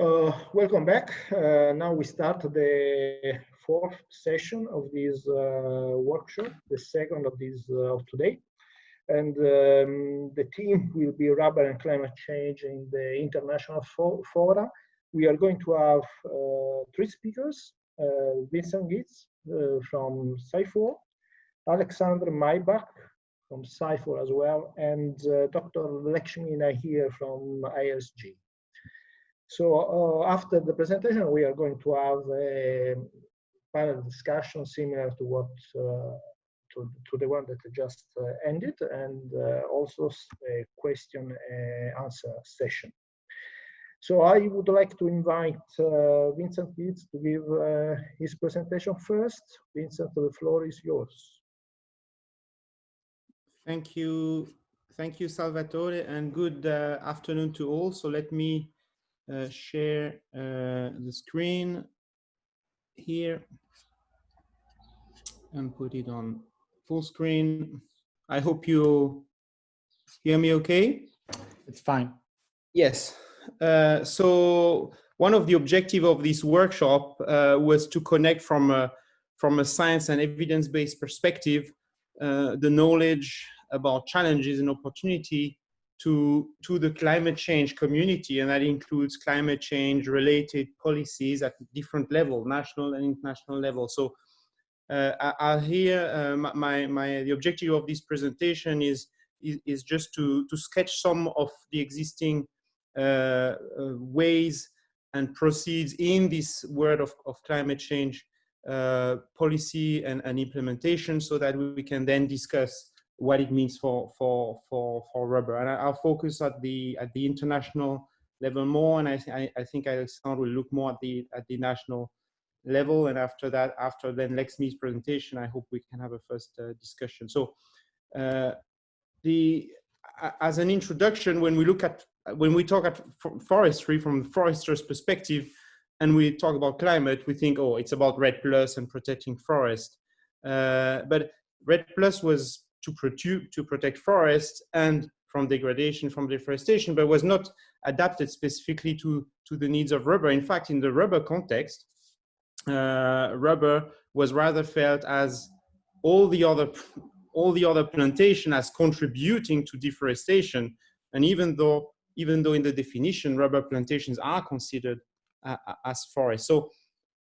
Uh, welcome back. Uh, now we start the fourth session of this uh, workshop, the second of this uh, of today. And um, the theme will be rubber and climate change in the international fo fora. We are going to have uh, three speakers, uh, Vincent Gitz from CIFOR, Alexander Meybeck from CIFOR as well, and Dr. Lakshmi Nahir from ISG. So uh, after the presentation, we are going to have a panel discussion similar to what uh, to, to, the one that just uh, ended, and uh, also a question uh, answer session. So I would like to invite uh, Vincent Gitz to give his presentation first. Vincent, the floor is yours. Thank you. Thank you, Salvatore, and good afternoon to all. So let me uh, share uh, the screen here and put it on full screen. I hope you hear me okay. It's fine. Yes. Uh, so one of the objective of this workshop uh, was to connect from a, from a science and evidence-based perspective, uh, the knowledge about challenges and opportunity to, to the climate change community, and that includes climate change related policies at different level, national and international level. So uh, I, will here, uh, my, my, the objective of this presentation is, is, is, just to, to sketch some of the existing uh, uh ways and proceeds in this world of, of climate change uh, policy and, and implementation so that we can then discuss what it means for for for for rubber. And I, will focus at the at the international level more, and I I, I think Alexandre will look more at the at the national level. And after that, after then Lakshmi's presentation, I hope we can have a first uh, discussion. So uh, the as an introduction, when we look at when we talk at forestry from the forester's perspective, and we talk about climate, we think, oh, it's about REDD Plus and protecting forest. Uh, but REDD Plus was to, protect, to protect forests and from degradation from deforestation, but was not adapted specifically to, to the needs of rubber. In fact, in the rubber context, uh, rubber was rather felt as all the other all the other plantation as contributing to deforestation. And even though even though in the definition rubber plantations are considered uh, as forests. So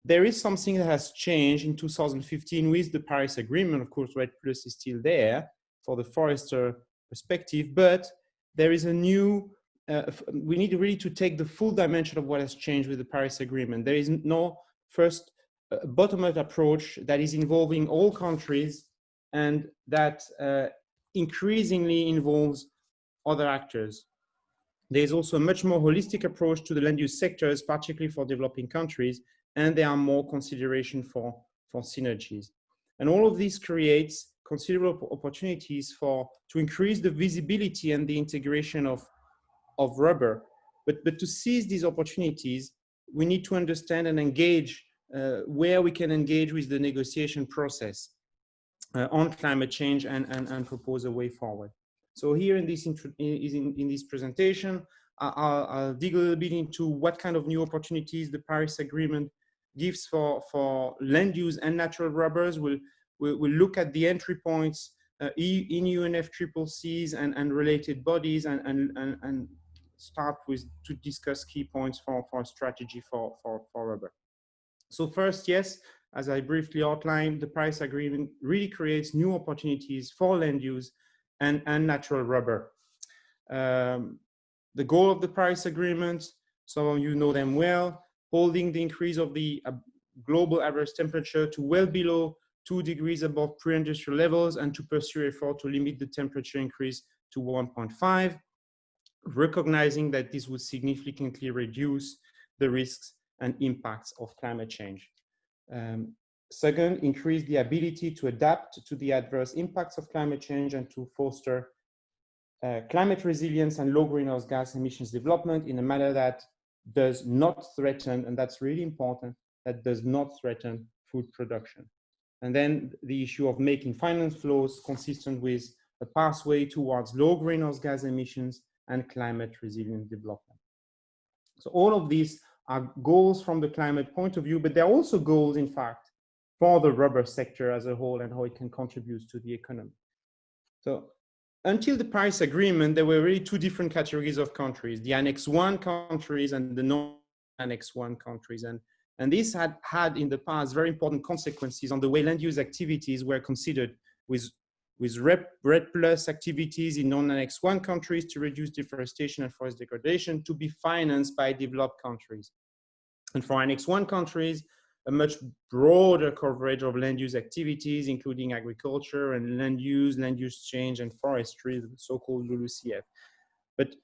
there is something that has changed in 2015 with the Paris Agreement. Of course, REDD Plus is still there for the forester perspective, but there is a new, uh, we need really to take the full dimension of what has changed with the Paris Agreement. There is no first uh, bottom-up approach that is involving all countries and that uh, increasingly involves other actors. There's also a much more holistic approach to the land use sectors, particularly for developing countries, and there are more consideration for, for synergies. And all of this creates considerable opportunities for to increase the visibility and the integration of, of rubber. But, but to seize these opportunities, we need to understand and engage uh, where we can engage with the negotiation process uh, on climate change and, and, and propose a way forward. So here in this, in, in this presentation, I'll, I'll, dig a little bit into what kind of new opportunities the Paris Agreement gives for, for land use and natural rubbers. We'll, we'll, we'll look at the entry points uh, in UNFCCCs and, and related bodies and, and, and, and start with to discuss key points for, for strategy for, for, for rubber. So first, yes, as I briefly outlined, the Paris Agreement really creates new opportunities for land use and, and natural rubber. Um, the goal of the Paris Agreement, some of you know them well, holding the increase of the uh, global average temperature to well below two degrees above pre-industrial levels and to pursue effort to limit the temperature increase to 1.5, recognizing that this would significantly reduce the risks and impacts of climate change. Um, second, increase the ability to adapt to the adverse impacts of climate change and to foster uh, climate resilience and low greenhouse gas emissions development in a manner that does not threaten, and that's really important, that does not threaten food production. And then the issue of making finance flows consistent with a pathway towards low greenhouse gas emissions and climate resilient development. So all of these are goals from the climate point of view, but they're also goals, in fact, for the rubber sector as a whole and how it can contribute to the economy. So until the Paris Agreement, there were really two different categories of countries, the Annex 1 countries and the non-Annex 1 countries. And, and this had had in the past very important consequences on the way land use activities were considered with, with REDD plus activities in non-Annex 1 countries to reduce deforestation and forest degradation to be financed by developed countries. And for Annex 1 countries, a much broader coverage of land use activities, including agriculture and land use, land use change, and forestry, the so-called LULUCF. But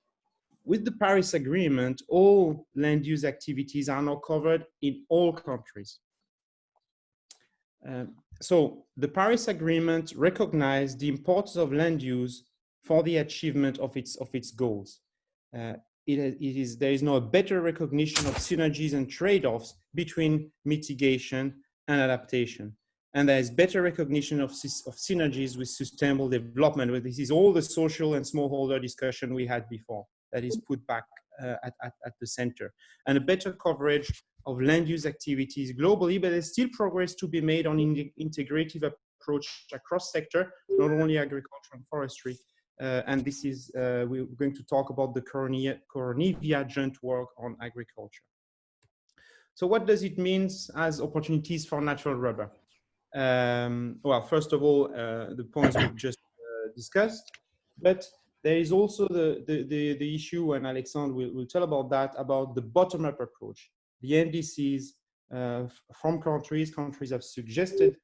with the Paris Agreement, all land use activities are now covered in all countries. Um, so the Paris Agreement recognized the importance of land use for the achievement of its, of its goals. Uh, it, is, there is now a better recognition of synergies and trade-offs between mitigation and adaptation. And there is better recognition of, of synergies with sustainable development. But this is all the social and smallholder discussion we had before that is put back uh, at, at, at, the center. And a better coverage of land use activities globally, but there's still progress to be made on in integrative approach across sector, not only agriculture and forestry, uh, and this is, uh, we're going to talk about the Koronivia joint work on agriculture. So what does it mean as opportunities for natural rubber? Um, well, first of all, uh, the points we've just uh, discussed, but there is also the, the, the, the, issue, and Alexandre will, will tell about that, about the bottom-up approach. The NDCs uh, from countries, countries have suggested,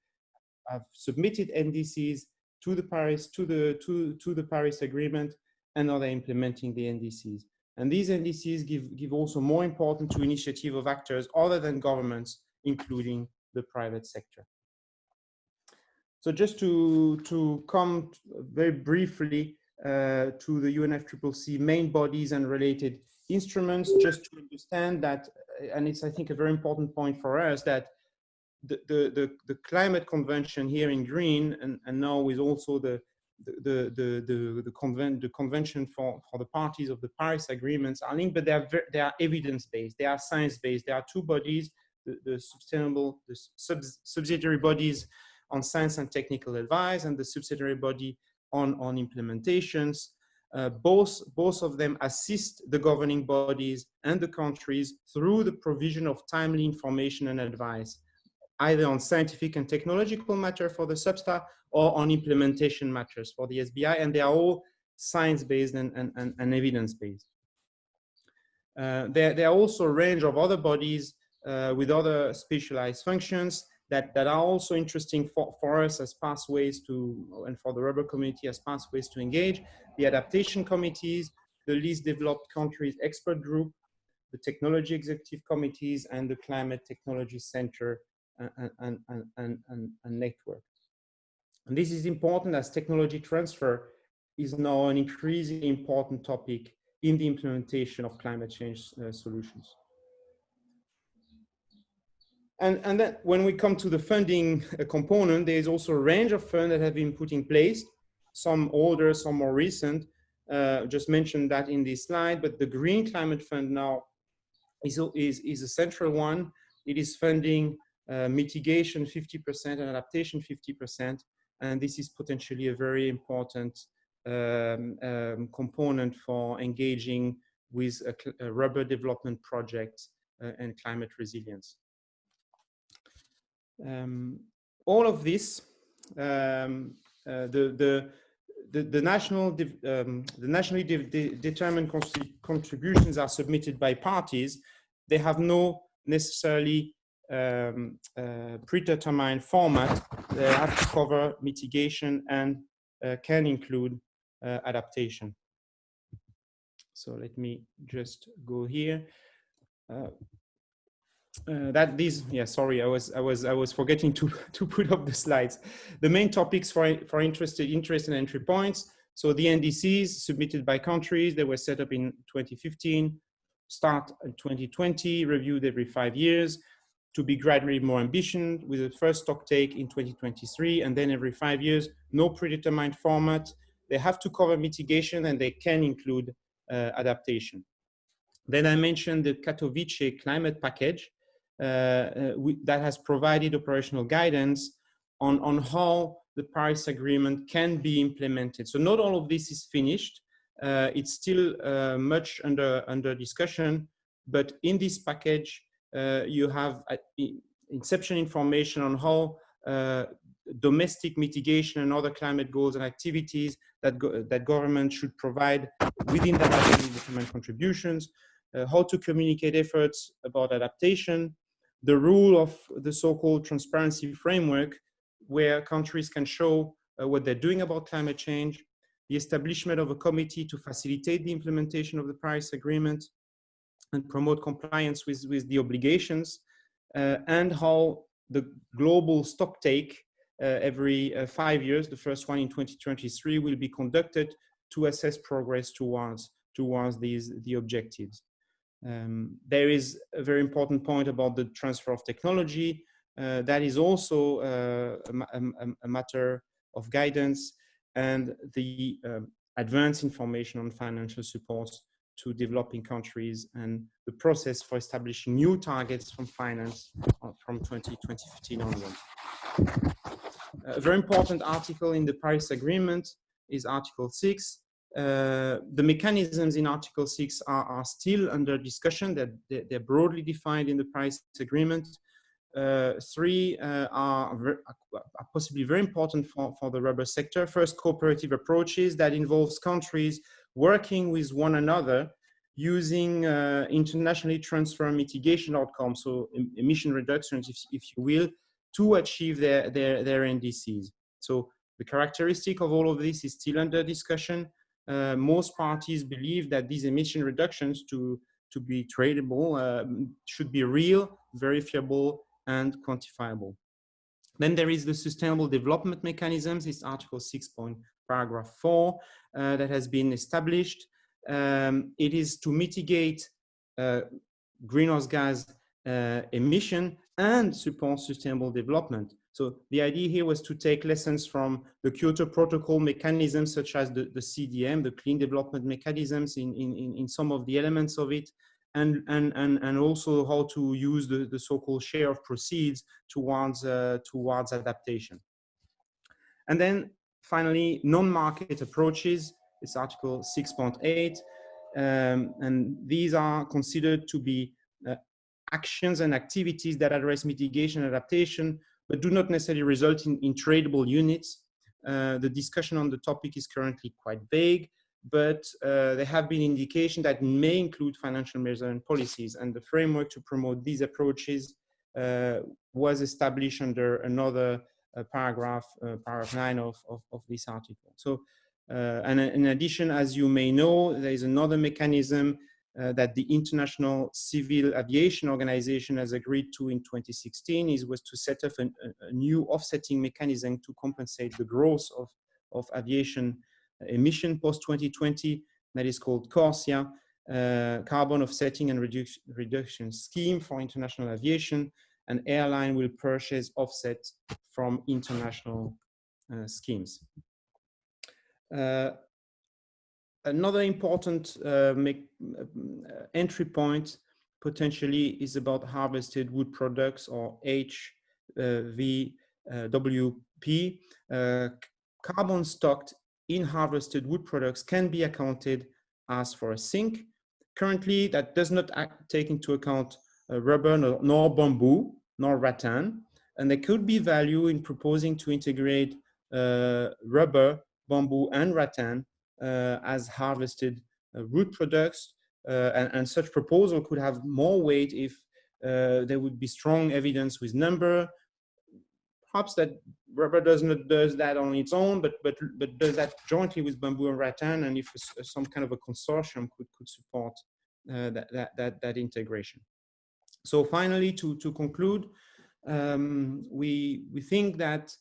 have submitted NDCs to the Paris to the to to the Paris Agreement, and now they're implementing the NDCs. And these NDCs give give also more importance to initiative of actors other than governments, including the private sector. So just to to come very briefly uh, to the UNFCCC main bodies and related instruments, just to understand that, and it's I think a very important point for us that the, the, the, climate convention here in green and, and now with also the, the, the, the, the, the convention for, for the parties of the Paris agreements are linked, but they are, they are evidence-based, they are science-based. There are two bodies, the, the sustainable, the sub subsidiary bodies on science and technical advice and the subsidiary body on, on implementations. Uh, both, both of them assist the governing bodies and the countries through the provision of timely information and advice either on scientific and technological matter for the SBSTA or on implementation matters for the SBI, and they are all science-based and, and, and, and evidence-based. Uh, there, there, are also a range of other bodies uh, with other specialized functions that, that are also interesting for, for us as pathways to, and for the rubber community as pathways to engage. The adaptation committees, the least developed countries expert group, the technology executive committees, and the climate technology center and, and, and, and, network. And this is important as technology transfer is now an increasingly important topic in the implementation of climate change uh, solutions. And, and then when we come to the funding uh, component, there is also a range of funds that have been put in place, some older, some more recent. Uh, just mentioned that in this slide, but the Green Climate Fund now is, is, is a central one. It is funding uh, mitigation 50% and adaptation 50%. And this is potentially a very important um, um, component for engaging with a, a rubber development project uh, and climate resilience. Um, all of this, um, uh, the, the, the, the, national, um, the nationally de de determined contributions are submitted by parties. They have no necessarily um, uh, predetermined format, they have to cover mitigation and uh, can include uh, adaptation. So let me just go here. Uh, uh, that these yeah sorry i was i was i was forgetting to to put up the slides the main topics for for interested interest and entry points so the ndcs submitted by countries they were set up in 2015 start in 2020 reviewed every five years to be gradually more ambitious with the first stock take in 2023 and then every five years, no predetermined format. They have to cover mitigation and they can include uh, adaptation. Then I mentioned the Katowice climate package uh, uh, that has provided operational guidance on, on how the Paris Agreement can be implemented. So not all of this is finished. Uh, it's still uh, much under, under discussion, but in this package, you have inception information on how uh, domestic mitigation and other climate goals and activities that, go, that government should provide within that determined contributions, uh, how to communicate efforts about adaptation, the rule of the so-called transparency framework where countries can show uh, what they're doing about climate change, the establishment of a committee to facilitate the implementation of the Paris Agreement and promote compliance with, with the obligations, uh, and how the global stock take uh, every uh, five years, the first one in 2023, will be conducted to assess progress towards, towards these, the objectives. Um, there is a very important point about the transfer of technology. Uh, that is also uh, a, a, a, matter of guidance and the um, advanced information on financial support to developing countries and the process for establishing new targets from finance uh, from 2015 onwards. A very important article in the Paris Agreement is Article 6, uh, the mechanisms in Article 6 are, are still under discussion. They're, they're, broadly defined in the Paris Agreement. Uh, three uh, are, are, possibly very important for, for the rubber sector. First, cooperative approaches that involves countries working with one another using uh, internationally transfer mitigation outcomes, so emission reductions, if, if you will, to achieve their, their, their NDCs. So the characteristic of all of this is still under discussion uh, most parties believe that these emission reductions to, to be tradable uh, should be real, verifiable, and quantifiable. Then there is the sustainable development mechanisms, it's article 6 point paragraph 4 uh, that has been established. Um, it is to mitigate uh, greenhouse gas uh, emission and support sustainable development. So the idea here was to take lessons from the Kyoto Protocol mechanisms, such as the, the CDM, the clean development mechanisms in, in, in some of the elements of it, and, and, and, and also how to use the, the so-called share of proceeds towards, uh, towards adaptation. And then finally, non-market approaches, it's article 6.8, um, and these are considered to be uh, actions and activities that address mitigation adaptation but do not necessarily result in, in tradable units. Uh, the discussion on the topic is currently quite vague, but uh, there have been indications that may include financial measures and policies, and the framework to promote these approaches uh, was established under another paragraph, paragraph 9 of, of, of, this article. So, uh, and in addition, as you may know, there is another mechanism uh, that the International Civil Aviation Organization has agreed to in 2016 is was to set up an, a, new offsetting mechanism to compensate the growth of, of aviation emission post-2020 that is called CORSIA, uh, Carbon Offsetting and Redu Reduction Scheme for International Aviation, and airline will purchase offset from international uh, schemes. Uh, another important uh, make, uh, entry point potentially is about harvested wood products or HVWP. Uh, carbon stocked in harvested wood products can be accounted as for a sink. Currently, that does not take into account uh, rubber nor, bamboo nor rattan, and there could be value in proposing to integrate uh, rubber, bamboo, and rattan uh, as harvested uh, wood products. Uh, and, and, such proposal could have more weight if there would be strong evidence with number, perhaps that rubber does not does that on its own, but but but does that jointly with bamboo and rattan, and if some kind of a consortium could could support uh, that, that that that integration. So finally, to to conclude, um, we we think that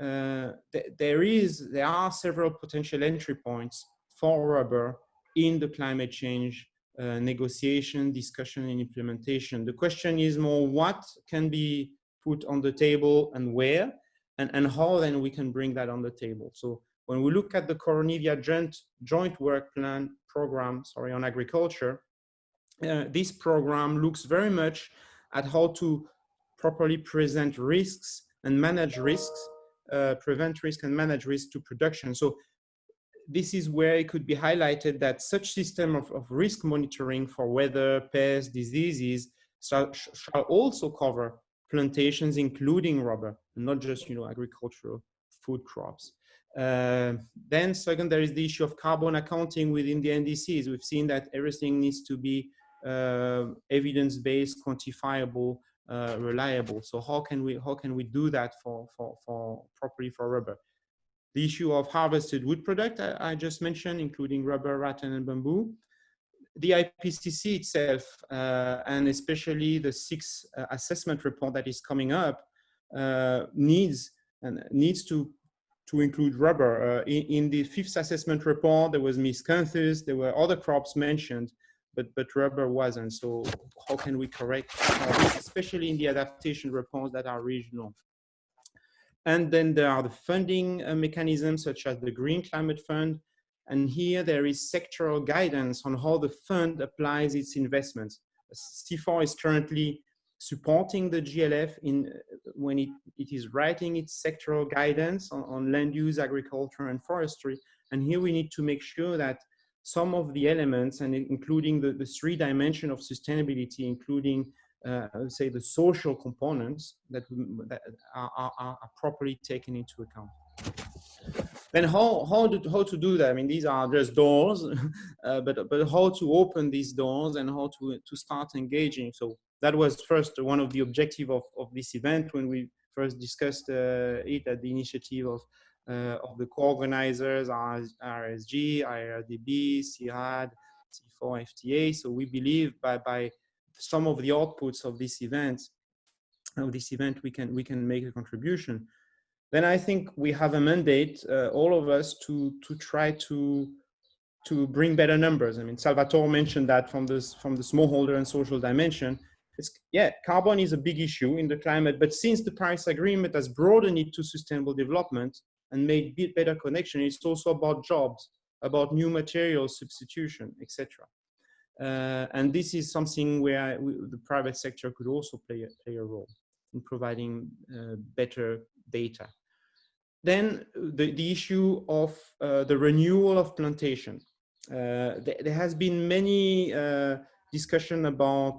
uh, th there is there are several potential entry points for rubber in the climate change uh, negotiation, discussion, and implementation. The question is more what can be put on the table and where, and, and how then we can bring that on the table. So when we look at the Koronivia joint, joint work plan program, sorry, on agriculture, uh, this program looks very much at how to properly present risks and manage risks, uh, prevent risk and manage risk to production. So this is where it could be highlighted that such system of, of risk monitoring for weather, pests, diseases shall, shall also cover plantations, including rubber, not just you know agricultural food crops. Uh, then second, there is the issue of carbon accounting within the NDCs. We've seen that everything needs to be evidence-based, quantifiable, uh, reliable. So how can we how can we do that for for for properly for rubber? The issue of harvested wood product I, I just mentioned, including rubber, rattan, and bamboo. The IPCC itself, uh, and especially the sixth uh, assessment report that is coming up, uh, needs and needs to to include rubber. Uh, in, in, the fifth assessment report, there was miscanthus, there were other crops mentioned, but, but rubber wasn't. So how can we correct this, especially in the adaptation reports that are regional? And then there are the funding uh, mechanisms such as the Green Climate Fund. And here there is sectoral guidance on how the fund applies its investments. CIFOR is currently supporting the GLF in when it, it is writing its sectoral guidance on, on land use, agriculture, and forestry. And here we need to make sure that some of the elements, and including the, the three dimension of sustainability, including uh, say the social components that, that are, are, are, properly taken into account. Then how, how, do, how to do that? I mean, these are just doors, uh, but, but how to open these doors and how to, to start engaging. So that was first one of the objective of, of this event when we first discussed uh, it at the initiative of, of the co-organizers, RSG, IRDB, CIRAD, CIFOR, FTA. So we believe by, by some of the outputs of this event, of this event, we can, we can make a contribution. Then I think we have a mandate, uh, all of us, to, to try to to bring better numbers. I mean, Salvatore mentioned that from this from the smallholder and social dimension it's, yeah, carbon is a big issue in the climate, but since the Paris Agreement has broadened it to sustainable development and make better connection, it's also about jobs, about new materials substitution, etc. Uh, and this is something where we, the private sector could also play a, play a role in providing uh, better data. Then the, the issue of uh, the renewal of plantation. Uh, th there has been many uh, discussion about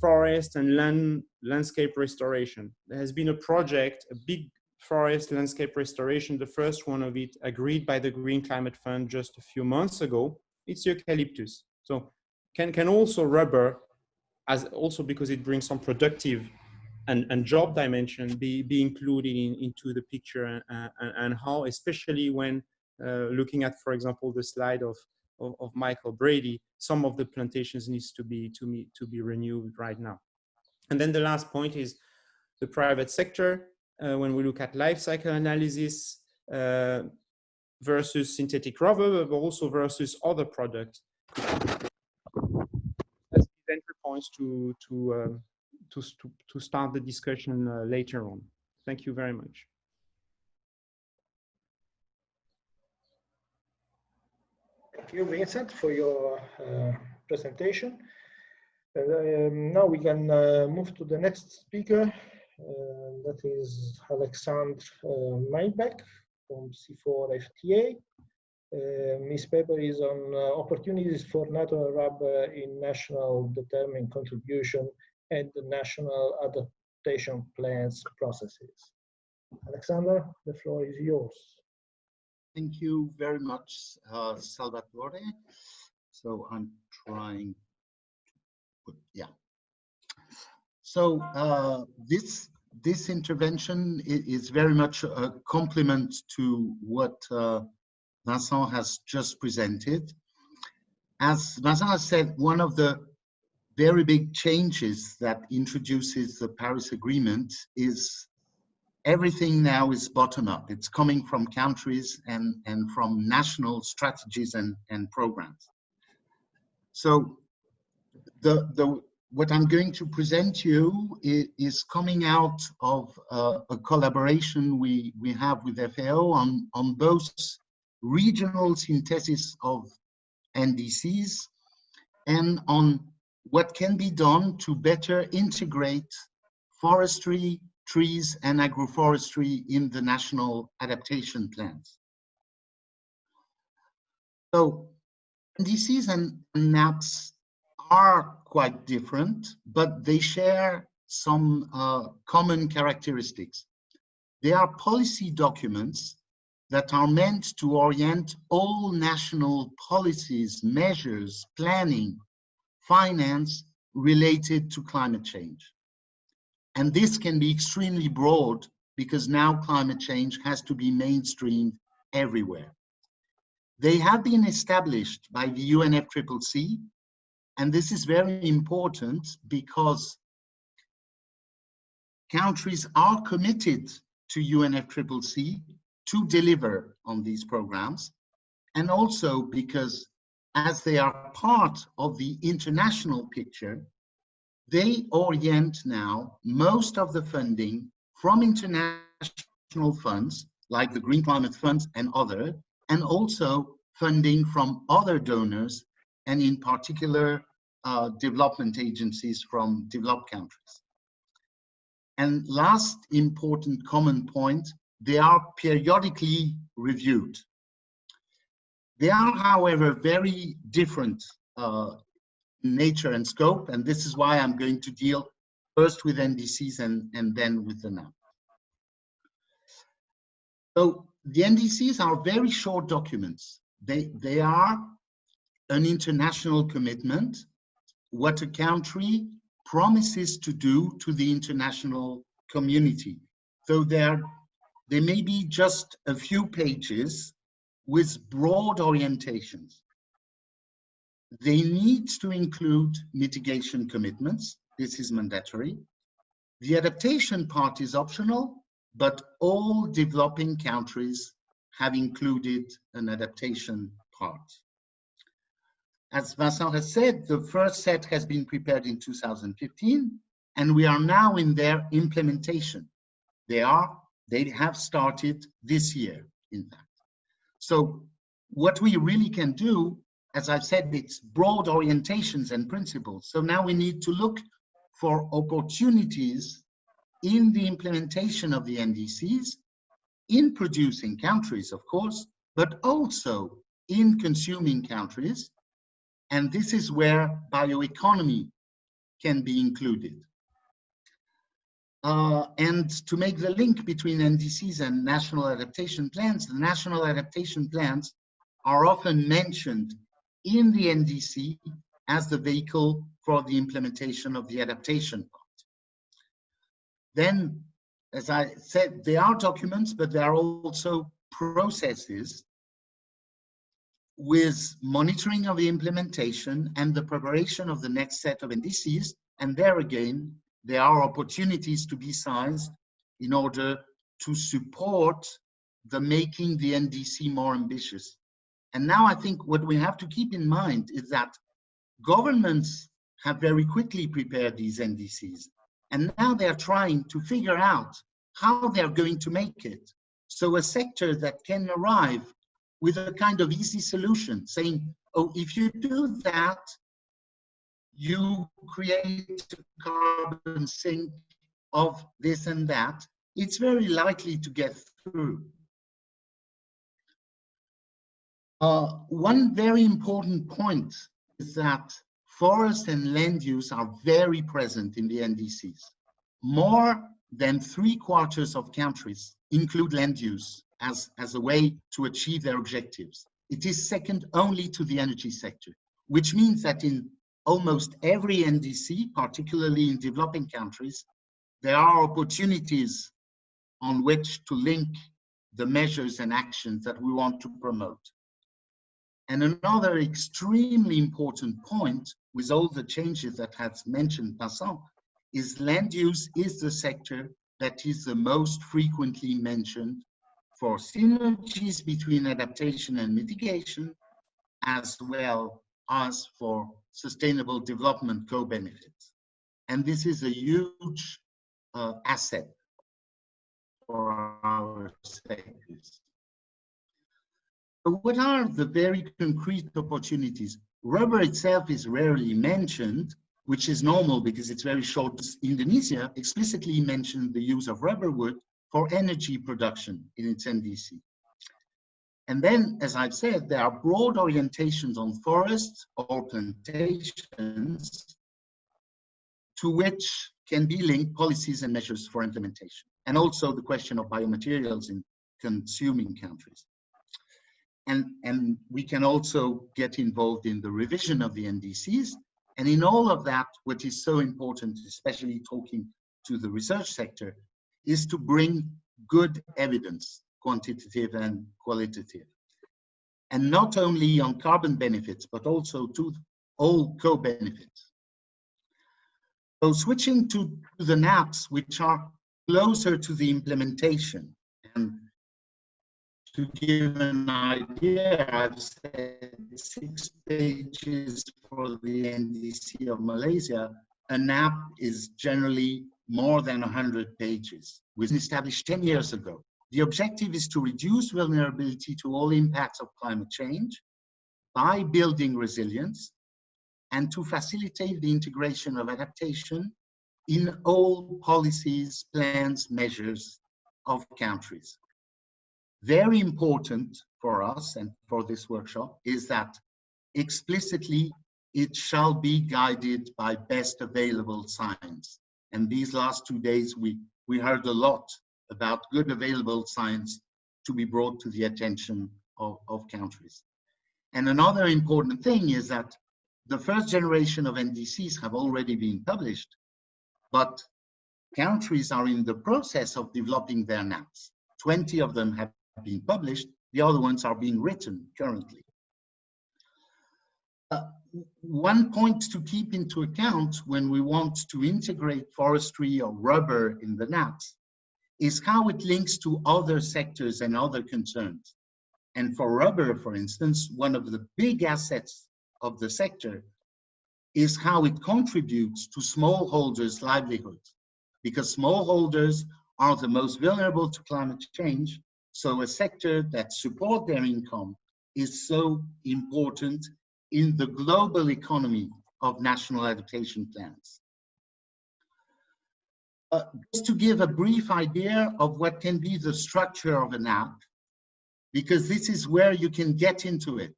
forest and land landscape restoration. There has been a project, a big forest landscape restoration, the first one of it agreed by the Green Climate Fund just a few months ago. It's eucalyptus. So can, can also rubber, as also because it brings some productive and, and job dimension be, be included in, into the picture and, and, and how, especially when uh, looking at, for example, the slide of of, of Michael Brady, some of the plantations needs to be to me to be renewed right now. And then the last point is the private sector. Uh, when we look at life cycle analysis uh, versus synthetic rubber, but also versus other products. As entry points to to, um, to to to start the discussion uh, later on. Thank you very much. Thank you, Vincent, for your uh, presentation. Um, now we can uh, move to the next speaker. Uh, that is Alexandre uh, Meybeck from CIFOR FTA. Um, his paper is on uh, opportunities for natural rubber in national determined contribution and the national adaptation plans processes. Alexander, the floor is yours. Thank you very much, uh, Salvatore. So I'm trying to put, yeah. So uh, this this intervention is very much a complement to what uh, Vincent has just presented. As Vincent has said, one of the very big changes that introduces the Paris Agreement is everything now is bottom up. It's coming from countries and, and from national strategies and, and programs. So the, the, what I'm going to present you is, coming out of uh, a collaboration we, we have with FAO on, on both regional synthesis of NDCs and on what can be done to better integrate forestry, trees, and agroforestry in the national adaptation plans. So NDCs and NAPs are quite different, but they share some uh, common characteristics. They are policy documents that are meant to orient all national policies, measures, planning, finance related to climate change. And this can be extremely broad because now climate change has to be mainstreamed everywhere. They have been established by the UNFCCC, and this is very important because countries are committed to UNFCCC to deliver on these programs, and also because as they are part of the international picture, they orient now most of the funding from international funds like the Green Climate Fund and other, and also funding from other donors, and in particular, uh, development agencies from developed countries. And last important common point, they are periodically reviewed. They are, however, very different uh, nature and scope, and this is why I'm going to deal first with NDCs and, and then with the NAP. So the NDCs are very short documents. They, they are an international commitment, what a country promises to do to the international community. So there, there may be just a few pages with broad orientations. They need to include mitigation commitments. This is mandatory. The adaptation part is optional, but all developing countries have included an adaptation part. As Vincent has said, the first set has been prepared in 2015, and we are now in their implementation. They are, they have started this year, in fact. So what we really can do, as I've said, it's broad orientations and principles. So now we need to look for opportunities in the implementation of the NDCs, in producing countries, of course, but also in consuming countries, and this is where bioeconomy can be included. Uh, and to make the link between NDCs and national adaptation plans, the national adaptation plans are often mentioned in the NDC as the vehicle for the implementation of the adaptation part. Then, as I said, they are documents, but they are also processes with monitoring of the implementation and the preparation of the next set of NDCs. And there again, there are opportunities to be sized in order to support the making the NDC more ambitious. And now I think what we have to keep in mind is that governments have very quickly prepared these NDCs. And now they're trying to figure out how they're going to make it. So a sector that can arrive with a kind of easy solution, saying, oh, if you do that, you create a carbon sink of this and that, it's very likely to get through. Uh, one very important point is that forest and land use are very present in the NDCs. More than three quarters of countries include land use as, as a way to achieve their objectives. It is second only to the energy sector, which means that in almost every NDC, particularly in developing countries, there are opportunities on which to link the measures and actions that we want to promote. And another extremely important point with all the changes that has mentioned Vincent is land use is the sector that is the most frequently mentioned for synergies between adaptation and mitigation, as well as for sustainable development co-benefits. And this is a huge uh, asset for our sectors. what are the very concrete opportunities? Rubber itself is rarely mentioned, which is normal because it's very short. Indonesia explicitly mentioned the use of rubber wood for energy production in its NDC. And then, as I've said, there are broad orientations on forests or plantations to which can be linked policies and measures for implementation. And also the question of biomaterials in consuming countries. And, and we can also get involved in the revision of the NDCs. And in all of that, what is so important, especially talking to the research sector, is to bring good evidence, quantitative and qualitative. And not only on carbon benefits, but also to all co-benefits. So switching to, the NAPs, which are closer to the implementation. And to give an idea, I've said six pages for the NDC of Malaysia. A NAP is generally more than 100 pages. Was established 10 years ago. The objective is to reduce vulnerability to all impacts of climate change by building resilience and to facilitate the integration of adaptation in all policies, plans, measures of countries. Very important for us and for this workshop is that explicitly it shall be guided by best available science. And these last two days, we, we heard a lot about good available science to be brought to the attention of, of countries. And another important thing is that the first generation of NDCs have already been published, but countries are in the process of developing their NAPs. 20 of them have been published, the other ones are being written currently. Uh, one point to keep into account when we want to integrate forestry or rubber in the NAPs is how it links to other sectors and other concerns. And for rubber, for instance, one of the big assets of the sector is how it contributes to smallholders' livelihoods, because smallholders are the most vulnerable to climate change. So a sector that support their income is so important in the global economy of national adaptation plans. Uh, just to give a brief idea of what can be the structure of an NAP, because this is where you can get into it.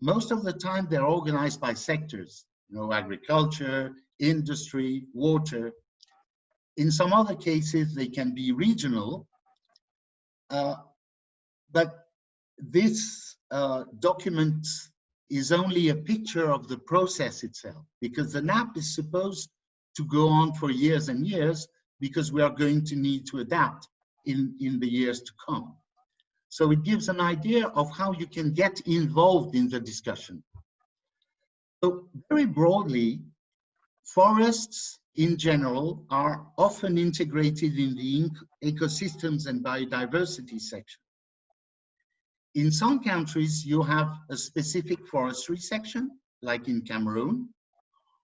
Most of the time they're organized by sectors, you know, agriculture, industry, water. In some other cases, they can be regional, uh, but this uh, document is only a picture of the process itself because the NAP is supposed to go on for years and years because we are going to need to adapt in, in the years to come. So it gives an idea of how you can get involved in the discussion. So very broadly, forests in general are often integrated in the ecosystems and biodiversity section. In some countries, you have a specific forestry section, like in Cameroon,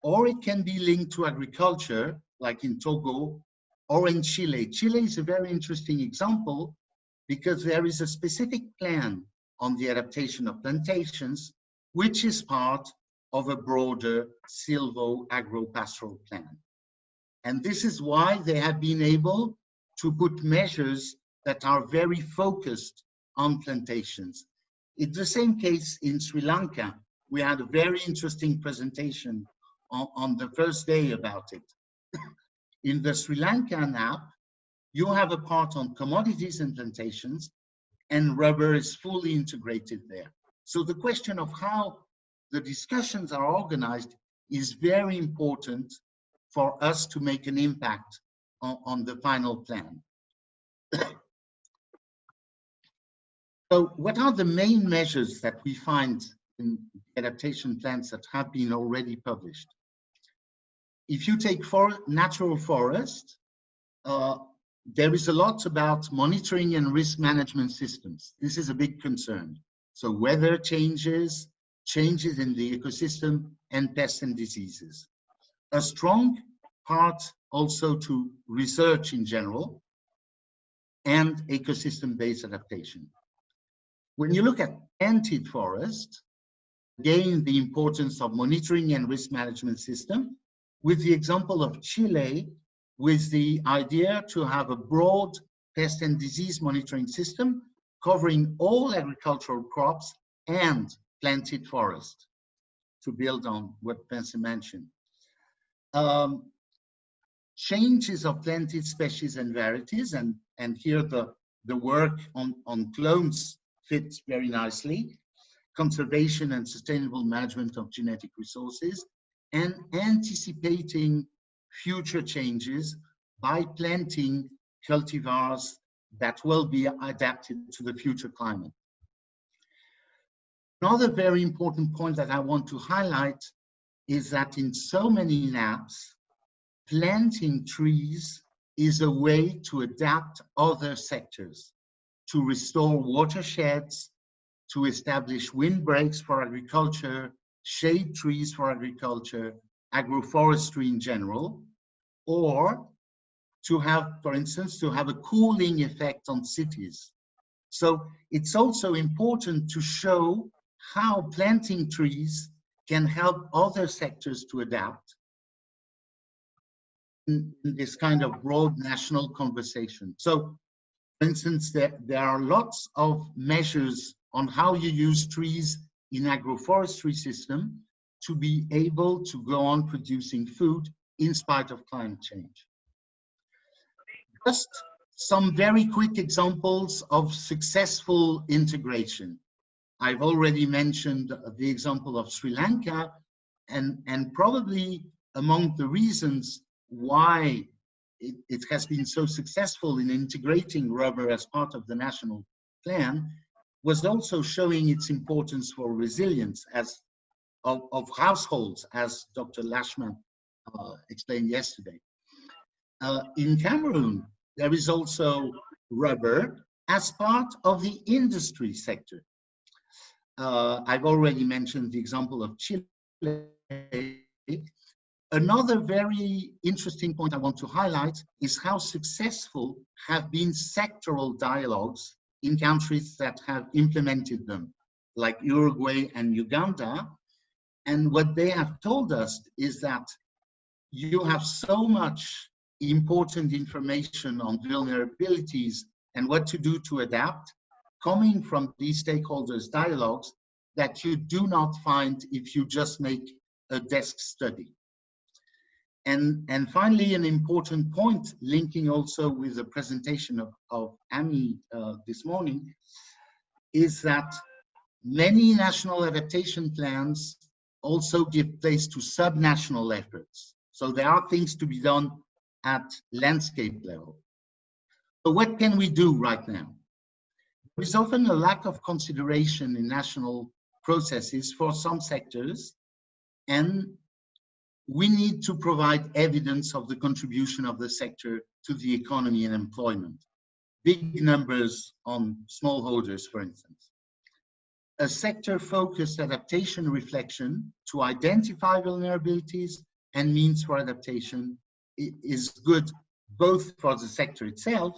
or it can be linked to agriculture, like in Togo or in Chile. Chile is a very interesting example because there is a specific plan on the adaptation of plantations, which is part of a broader silvo-agro-pastoral plan. And this is why they have been able to put measures that are very focused on plantations. It's the same case in Sri Lanka. We had a very interesting presentation on, on the first day about it. In the Sri Lankan NAP, you have a part on commodities and plantations, and rubber is fully integrated there. So the question of how the discussions are organized is very important for us to make an impact on, on the final plan. so what are the main measures that we find in adaptation plans that have been already published? if you take for natural forest, uh, there is a lot about monitoring and risk management systems. This is a big concern. So weather changes, changes in the ecosystem, and pests and diseases. A strong part also to research in general and ecosystem-based adaptation. When you look at planted forest, again, the importance of monitoring and risk management system, with the example of Chile, with the idea to have a broad pest and disease monitoring system covering all agricultural crops and planted forest, to build on what Vincent mentioned. Um, changes of planted species and varieties, and, and here the, the work on, on clones fits very nicely, conservation and sustainable management of genetic resources, and anticipating future changes by planting cultivars that will be adapted to the future climate. Another very important point that I want to highlight is that in so many NAPs, planting trees is a way to adapt other sectors, to restore watersheds, to establish windbreaks for agriculture, shade trees for agriculture, agroforestry in general, or to have, for instance, to have a cooling effect on cities. So it's also important to show how planting trees can help other sectors to adapt in, this kind of broad national conversation. So, for instance, there, there are lots of measures on how you use trees in agroforestry system to be able to go on producing food in spite of climate change. Just some very quick examples of successful integration. I've already mentioned the example of Sri Lanka, and, and probably among the reasons why it, it has been so successful in integrating rubber as part of the national plan was also showing its importance for resilience as of, of households, as Dr. Lashman uh, explained yesterday. Uh, in Cameroon, there is also rubber as part of the industry sector. Uh, I've already mentioned the example of Chile. Another very interesting point I want to highlight is how successful have been sectoral dialogues in countries that have implemented them, like Uruguay and Uganda. And what they have told us is that you have so much important information on vulnerabilities and what to do to adapt coming from these stakeholders dialogues that you do not find if you just make a desk study. And, and finally, an important point linking also with the presentation of, of Amy uh, this morning is that many national adaptation plans also give place to subnational efforts. So there are things to be done at landscape level. So what can we do right now? There is often a lack of consideration in national processes for some sectors, and we need to provide evidence of the contribution of the sector to the economy and employment. Big numbers on smallholders, for instance. A sector-focused adaptation reflection to identify vulnerabilities and means for adaptation is good both for the sector itself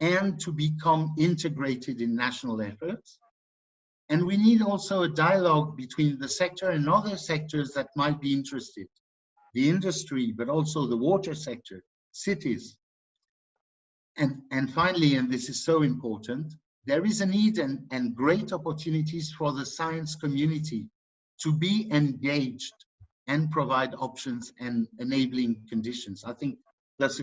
and to become integrated in national efforts. And we need also a dialogue between the sector and other sectors that might be interested, the industry, but also the water sector, cities. And, and finally, and this is so important, there is a need and, and great opportunities for the science community to be engaged and provide options and enabling conditions. I think that's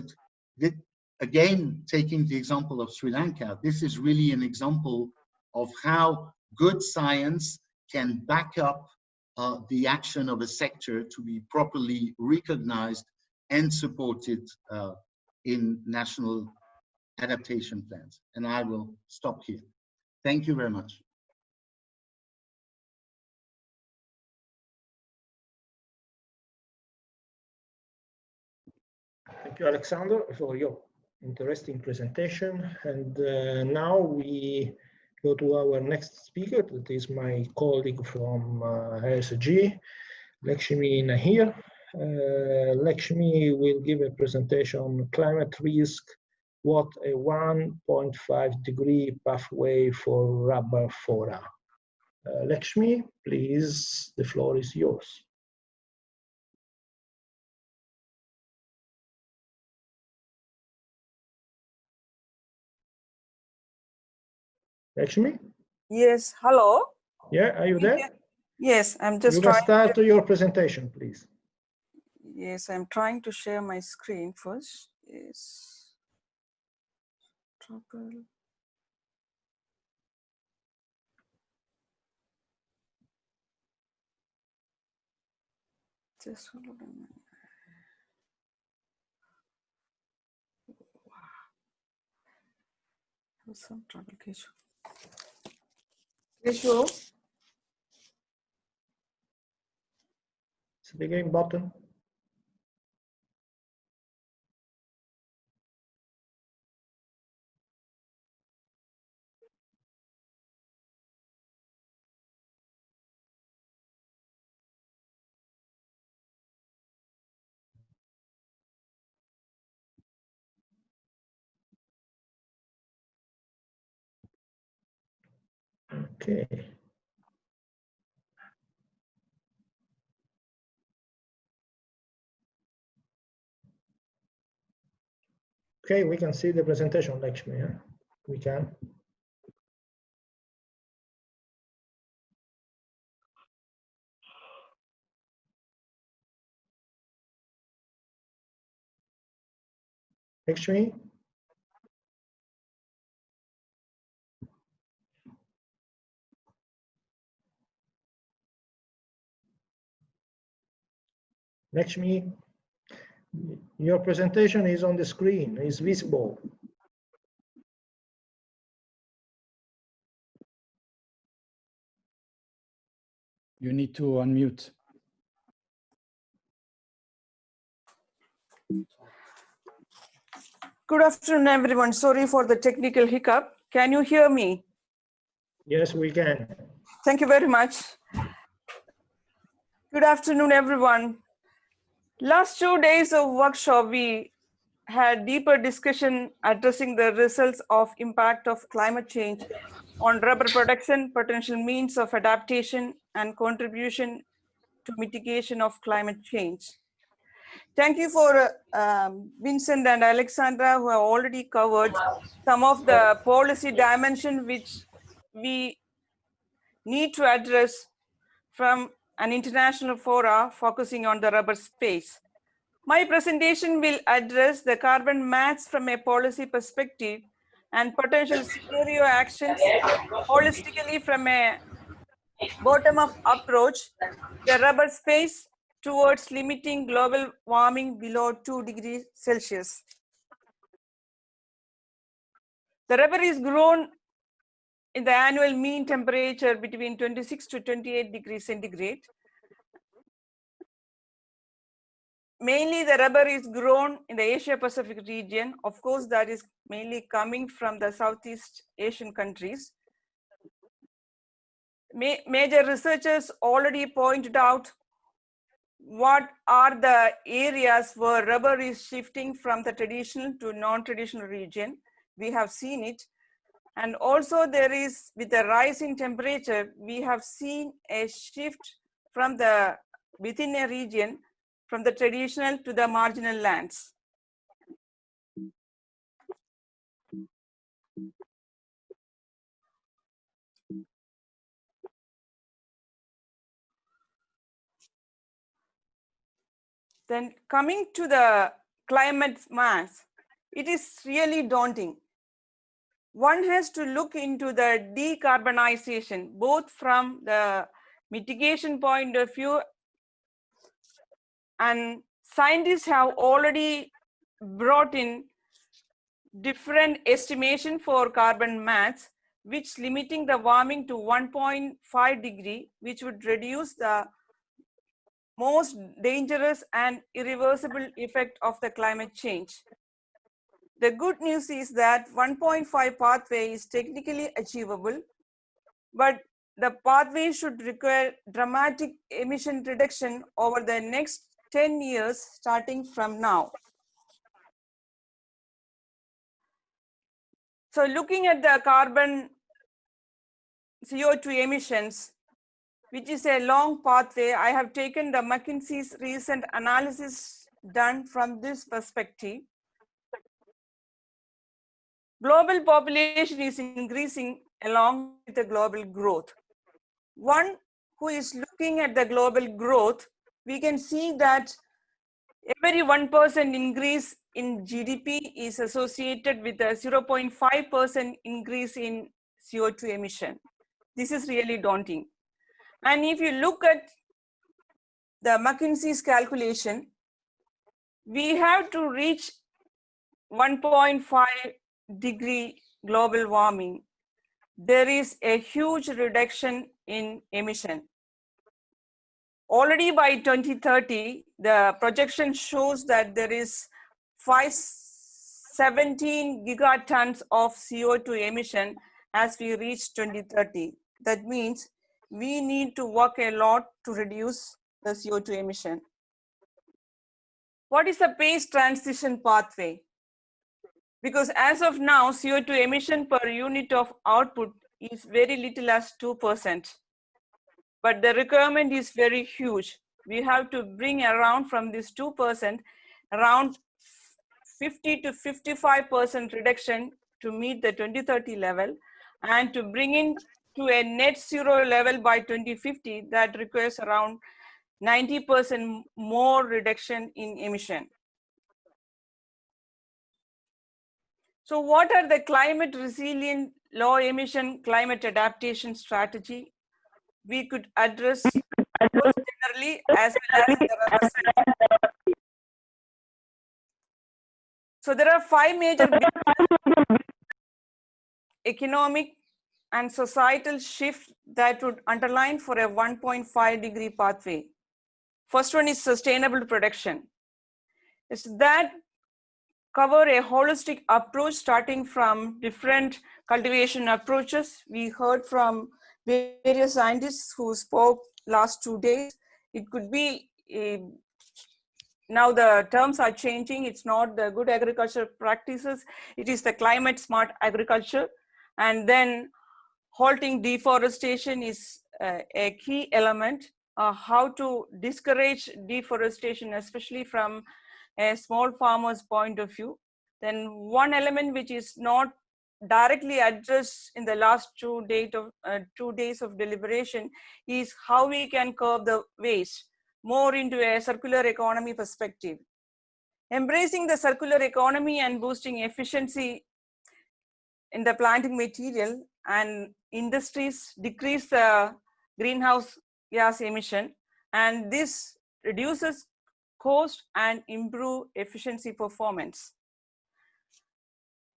again taking the example of Sri Lanka. This is really an example of how good science can back up uh, the action of a sector to be properly recognized and supported uh, in national adaptation plans. And I will stop here. Thank you very much. Thank you, Alexander, for your interesting presentation. And uh, now we go to our next speaker. That is my colleague from uh, Lakshmi Nair. Uh, Lakshmi will give a presentation on climate risk, what a 1.5 degree pathway for rubber fora. Uh, Lakshmi, please, the floor is yours. Lakshmi? Yes, hello. Yeah, are you there? Yes, I'm just You trying. start your presentation, please. Yes, I'm trying to share my screen first. Yes. Trouble. Just hold on a minute. Have some trouble, Keshu. Keshu, It's the game button. Okay. Okay, we can see the presentation, Lakshmi. Yeah? We can. Lakshmi? Lakshmi, your presentation is on the screen, is visible. You need to unmute. good afternoon, everyone. Sorry for the technical hiccup. Can you hear me? Yes, we can. Thank you very much. Good afternoon, everyone. Last two days of workshop, we had deeper discussion addressing the results of impact of climate change on rubber production, potential means of adaptation, and contribution to mitigation of climate change. Thank you for uh, um, Vincent and Alexandra who have already covered some of the policy dimension which we need to address from an international fora focusing on the rubber space. My presentation will address the carbon mats from a policy perspective and potential scenario actions holistically from a bottom-up approach, the rubber space towards limiting global warming below 2 degrees Celsius. The rubber is grown in the annual mean temperature between 26 to 28 degrees centigrade. Mainly the rubber is grown in the Asia Pacific region. Of course, that is mainly coming from the Southeast Asian countries. Ma major researchers already pointed out what are the areas where rubber is shifting from the traditional to non-traditional region. We have seen it. And also there is, with the rise in temperature, we have seen a shift from the, within a region, from the traditional to the marginal lands. Then coming to the climate mass, it is really daunting. One has to look into the decarbonization, both from the mitigation point of view and scientists have already brought in different estimation for carbon mats, which limiting the warming to 1.5 degree, which would reduce the most dangerous and irreversible effect of the climate change. The good news is that 1.5 pathway is technically achievable, but the pathway should require dramatic emission reduction over the next 10 years starting from now. So looking at the carbon CO2 emissions, which is a long pathway, I have taken the McKinsey's recent analysis done from this perspective. Global population is increasing along with the global growth. One who is looking at the global growth, we can see that every 1% increase in GDP is associated with a 0.5% increase in CO2 emission. This is really daunting. And if you look at the McKinsey's calculation, we have to reach 1.5 degree global warming. There is a huge reduction in emission. Already by 2030, the projection shows that there is 517 gigatons of CO2 emission as we reach 2030. That means we need to work a lot to reduce the CO2 emission. What is the PACE transition pathway? Because as of now, CO2 emission per unit of output is very little as 2%. But the requirement is very huge. We have to bring around from this 2%, around 50 to 55% reduction to meet the 2030 level and to bring in to a net zero level by 2050 that requires around 90% more reduction in emission. So what are the climate resilient low emission climate adaptation strategy we could address both generally as well as the So there are five major economic and societal shift that would underline for a 1.5 degree pathway. First one is sustainable production. It's that cover a holistic approach starting from different cultivation approaches. We heard from various scientists who spoke last two days. It could be a, now the terms are changing. It's not the good agriculture practices. It is the climate smart agriculture. And then halting deforestation is uh, a key element. Uh, how to discourage deforestation, especially from a small farmer's point of view. Then one element which is not directly addressed in the last two, date of, uh, two days of deliberation is how we can curb the waste more into a circular economy perspective. Embracing the circular economy and boosting efficiency in the planting material and industries decrease the greenhouse gas emission and this reduces cost and improve efficiency performance.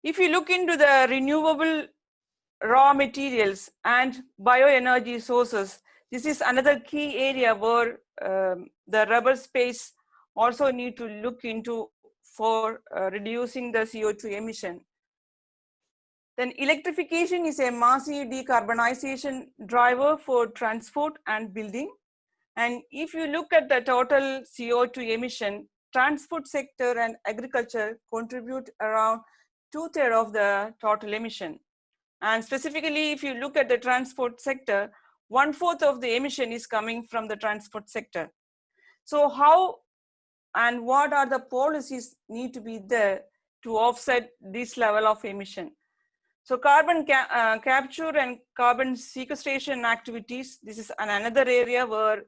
If you look into the renewable raw materials and bioenergy sources, this is another key area where um, the rubber space also need to look into for uh, reducing the CO2 emission. Then electrification is a massive decarbonization driver for transport and building. And if you look at the total CO2 emission, transport sector and agriculture contribute around two thirds of the total emission. And specifically, if you look at the transport sector, one fourth of the emission is coming from the transport sector. So how and what are the policies need to be there to offset this level of emission? So carbon ca uh, capture and carbon sequestration activities, this is an another area where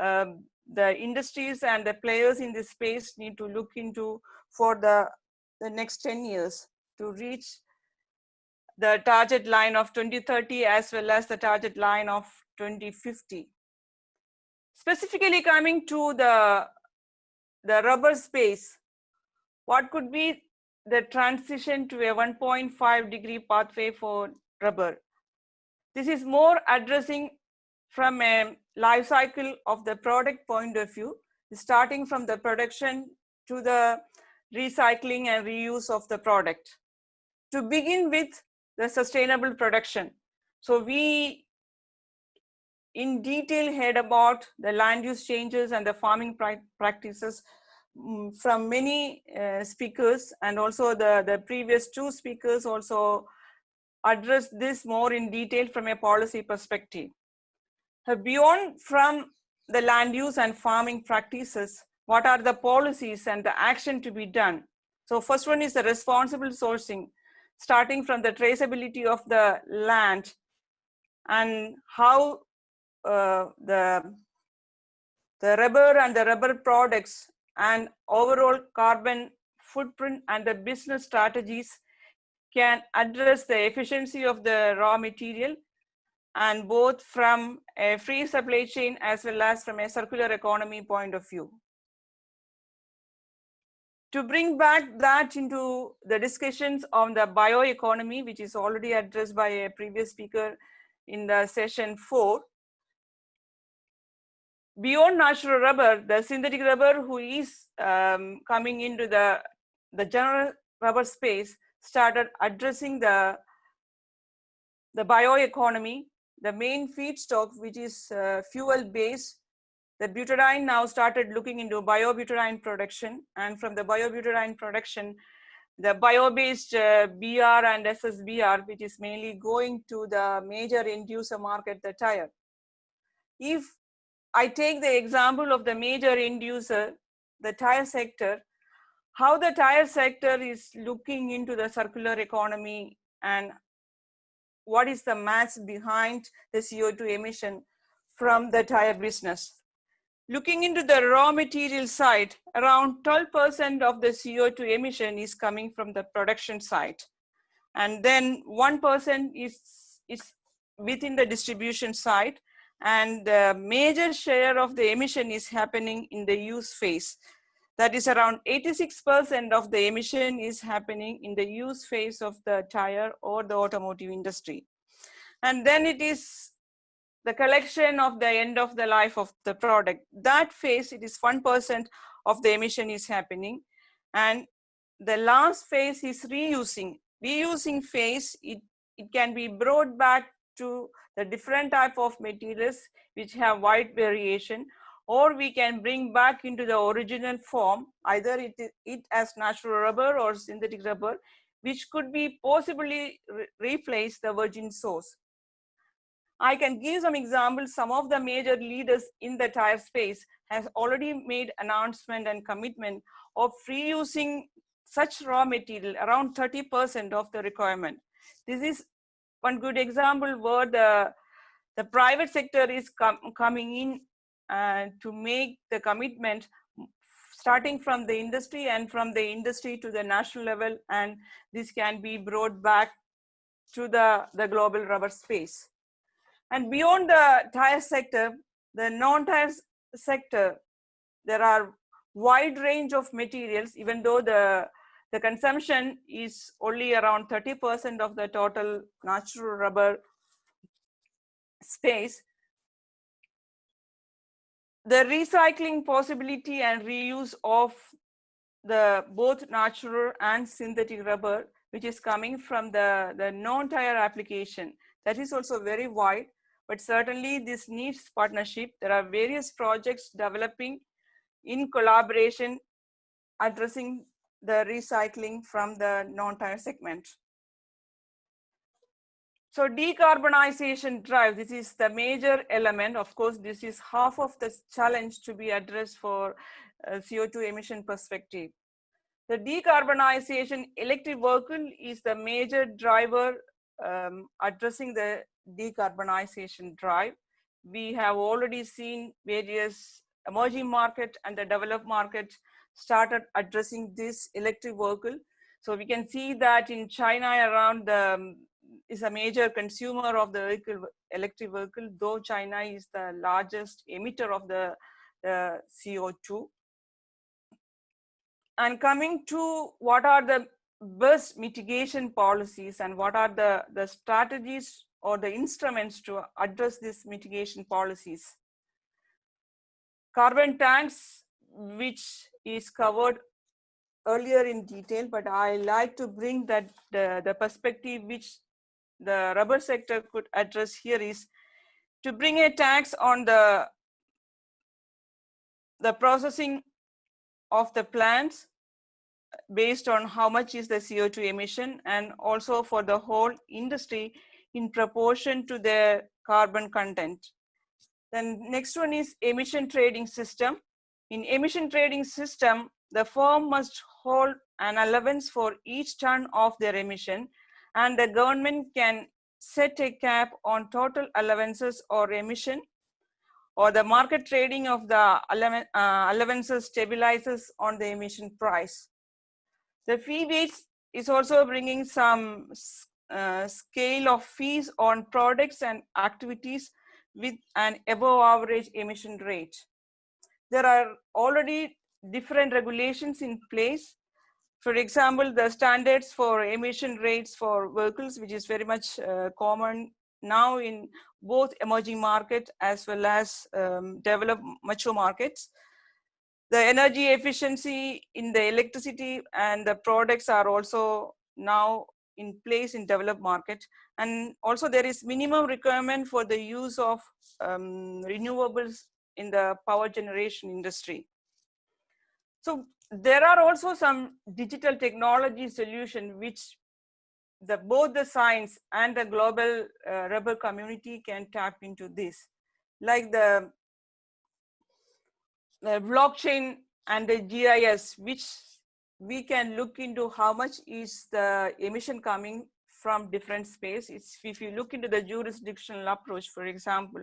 um, the industries and the players in this space need to look into for the, the next 10 years to reach the target line of 2030 as well as the target line of 2050. Specifically coming to the, the rubber space, what could be the transition to a 1.5 degree pathway for rubber. This is more addressing from a life cycle of the product point of view, starting from the production to the recycling and reuse of the product. To begin with the sustainable production. So we in detail heard about the land use changes and the farming practices Mm, from many uh, speakers and also the, the previous two speakers also addressed this more in detail from a policy perspective. Beyond from the land use and farming practices, what are the policies and the action to be done? So first one is the responsible sourcing. starting from the traceability of the land and how uh, the, the rubber and the rubber products and overall carbon footprint and the business strategies can address the efficiency of the raw material and both from a free supply chain as well as from a circular economy point of view. To bring back that into the discussions on the bioeconomy, which is already addressed by a previous speaker in the session four, beyond natural rubber, the synthetic rubber who is um, coming into the, the general rubber space started addressing the, the bioeconomy, the main feedstock, which is uh, fuel based. The butadiene now started looking into biobutadiene production and from the biobutadiene production, the bio-based uh, BR and SSBR, which is mainly going to the major end user market, the tire. If I take the example of the major end user, the tire sector, how the tire sector is looking into the circular economy and what is the math behind the CO2 emission from the tire business. Looking into the raw material side, around 12% of the CO2 emission is coming from the production side. And then 1% is, is within the distribution side. And the major share of the emission is happening in the use phase. That is around 86% of the emission is happening in the use phase of the tire or the automotive industry. And then it is the collection of the end of the life of the product. That phase, it is 1% of the emission is happening. And the last phase is reusing. Reusing phase, it, it can be brought back to the different type of materials which have wide variation or we can bring back into the original form either it, it as natural rubber or synthetic rubber which could be possibly re replace the virgin source. I can give some examples. Some of the major leaders in the tire space has already made announcement and commitment of reusing such raw material around 30% of the requirement. This is one good example where the, the private sector is com coming in uh, to make the commitment starting from the industry and from the industry to the national level and this can be brought back to the, the global rubber space. And beyond the tire sector, the non-tire sector, there are wide range of materials, even though the, the consumption is only around 30% of the total natural rubber space. The recycling possibility and reuse of the both natural and synthetic rubber, which is coming from the, the non-tire application, that is also very wide but certainly this needs partnership. There are various projects developing in collaboration addressing the recycling from the non-tire segment. So decarbonization drive, this is the major element. Of course, this is half of the challenge to be addressed for uh, CO2 emission perspective. The decarbonization electric vehicle is the major driver um, addressing the decarbonization drive. We have already seen various emerging market and the developed market started addressing this electric vehicle. So we can see that in China around the, um, is a major consumer of the vehicle, electric vehicle, though China is the largest emitter of the uh, CO2. And coming to what are the best mitigation policies and what are the, the strategies or the instruments to address these mitigation policies. Carbon tax, which is covered earlier in detail, but I like to bring that the perspective which the rubber sector could address here is to bring a tax on the, the processing of the plants based on how much is the CO2 emission and also for the whole industry in proportion to their carbon content. Then next one is emission trading system. In emission trading system, the firm must hold an allowance for each ton of their emission and the government can set a cap on total allowances or emission or the market trading of the uh, allowances stabilizes on the emission price. The fee base is also bringing some uh, scale of fees on products and activities with an above average emission rate. There are already different regulations in place. For example, the standards for emission rates for vehicles, which is very much uh, common now in both emerging markets as well as um, developed mature markets. The energy efficiency in the electricity and the products are also now in place in developed market. And also there is minimum requirement for the use of um, renewables in the power generation industry. So there are also some digital technology solution which the both the science and the global uh, rubber community can tap into this. Like the, the blockchain and the gis which we can look into how much is the emission coming from different space. It's if you look into the jurisdictional approach for example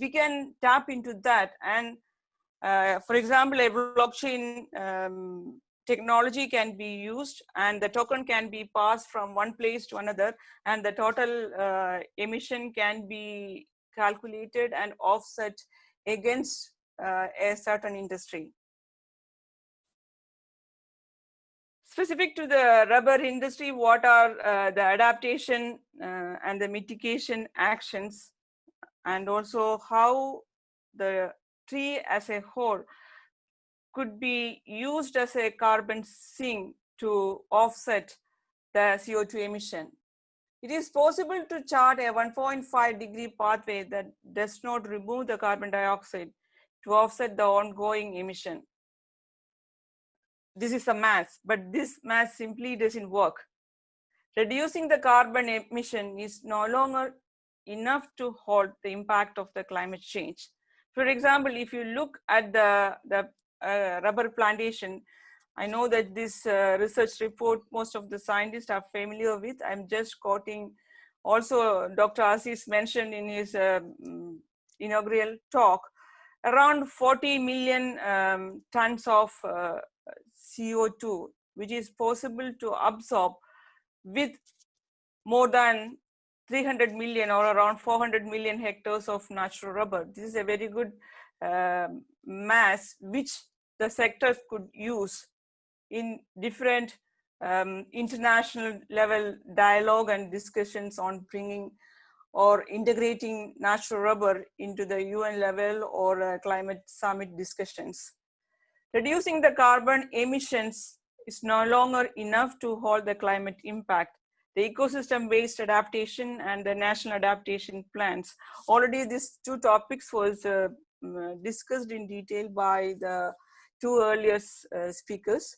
we can tap into that. And uh, for example a blockchain um, technology can be used and the token can be passed from one place to another and the total uh, emission can be calculated and offset against uh, a certain industry. Specific to the rubber industry, what are uh, the adaptation uh, and the mitigation actions and also how the tree as a whole could be used as a carbon sink to offset the CO2 emission. It is possible to chart a 1.5 degree pathway that does not remove the carbon dioxide to offset the ongoing emission. This is a math, but this math simply doesn't work. Reducing the carbon emission is no longer enough to halt the impact of the climate change. For example, if you look at the, the uh, rubber plantation. I know that this uh, research report, most of the scientists are familiar with. I'm just quoting also Dr. Aziz mentioned in his uh, inaugural talk, around 40 million um, tons of uh, CO2, which is possible to absorb with more than 300 million or around 400 million hectares of natural rubber. This is a very good uh, mass which the sectors could use in different um, international level dialogue and discussions on bringing or integrating natural rubber into the UN level or uh, climate summit discussions. Reducing the carbon emissions is no longer enough to halt the climate impact. The ecosystem-based adaptation and the national adaptation plans. Already these two topics was uh, discussed in detail by the two earlier uh, speakers.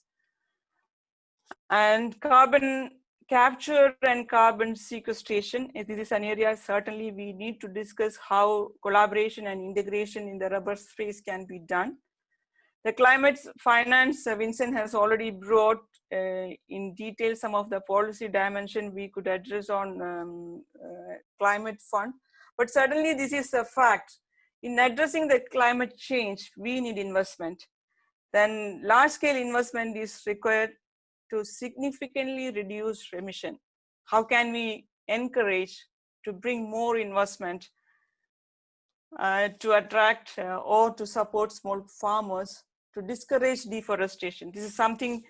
And carbon capture and carbon sequestration, this is an area certainly we need to discuss how collaboration and integration in the rubber space can be done. The climate finance, uh, Vincent has already brought uh, in detail some of the policy dimension we could address on um, uh, climate fund. But certainly this is a fact. In addressing the climate change, we need investment then large scale investment is required to significantly reduce emission. How can we encourage to bring more investment uh, to attract uh, or to support small farmers to discourage deforestation? This is something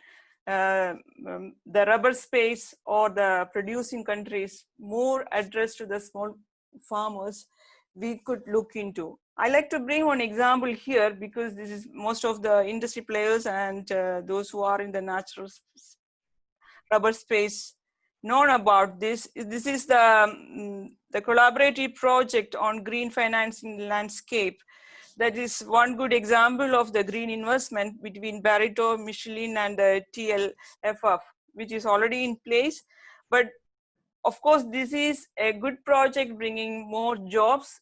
uh, um, the rubber space or the producing countries more addressed to the small farmers we could look into. I like to bring one example here because this is most of the industry players and uh, those who are in the natural rubber space known about this. This is the, um, the collaborative project on green financing landscape. That is one good example of the green investment between Barito, Michelin and the TLFF, which is already in place. But of course, this is a good project bringing more jobs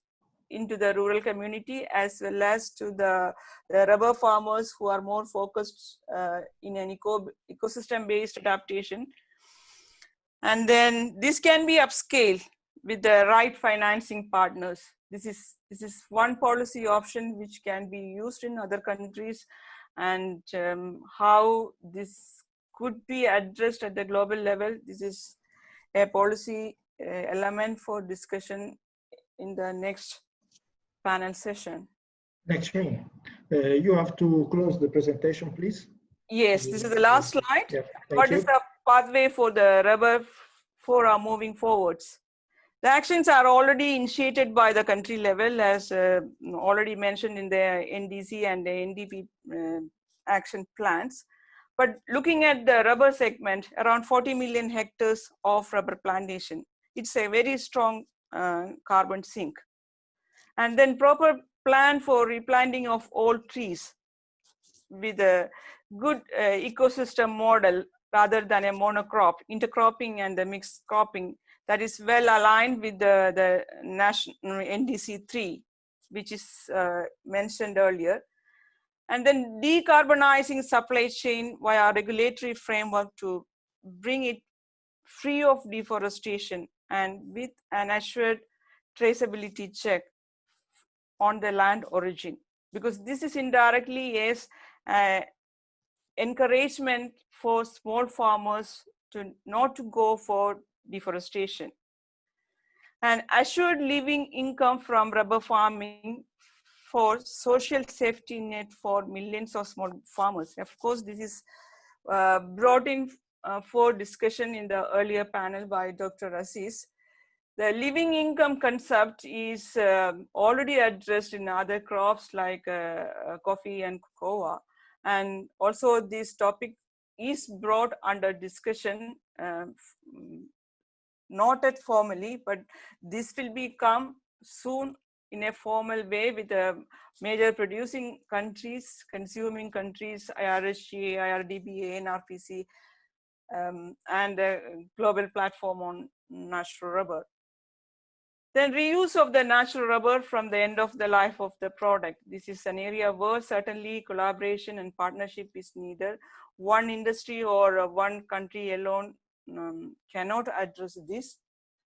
into the rural community as well as to the, the rubber farmers who are more focused uh, in an eco ecosystem based adaptation And then this can be upscaled with the right financing partners. This is, this is one policy option which can be used in other countries and um, how this could be addressed at the global level. This is a policy uh, element for discussion in the next panel session. Next me. Uh, you have to close the presentation, please. Yes, this is the last slide. Yeah, What you. is the pathway for the rubber for our moving forwards? The actions are already initiated by the country level as uh, already mentioned in the NDC and the NDP uh, action plans. But looking at the rubber segment, around 40 million hectares of rubber plantation, it's a very strong uh, carbon sink. And then proper plan for replanting of old trees with a good uh, ecosystem model rather than a monocrop, intercropping and the mixed cropping that is well aligned with the, the national NDC 3, which is uh, mentioned earlier. And then decarbonizing supply chain via regulatory framework to bring it free of deforestation and with an assured traceability check on the land origin. Because this is indirectly is uh, encouragement for small farmers to not to go for deforestation. And assured living income from rubber farming for social safety net for millions of small farmers. Of course, this is uh, brought in uh, for discussion in the earlier panel by Dr. Aziz. The living income concept is um already addressed in other crops like uh, uh, coffee and cocoa. And also this topic is brought under discussion, uh, not yet formally, but this will become soon in a formal way with the major producing countries, consuming countries, IRSG, IRRDB, ANRPC, um, and a global platform on natural rubber. Then reuse of the natural rubber from the end of the life of the product. This is an area where certainly collaboration and partnership is neither One industry or one country alone um, cannot address this.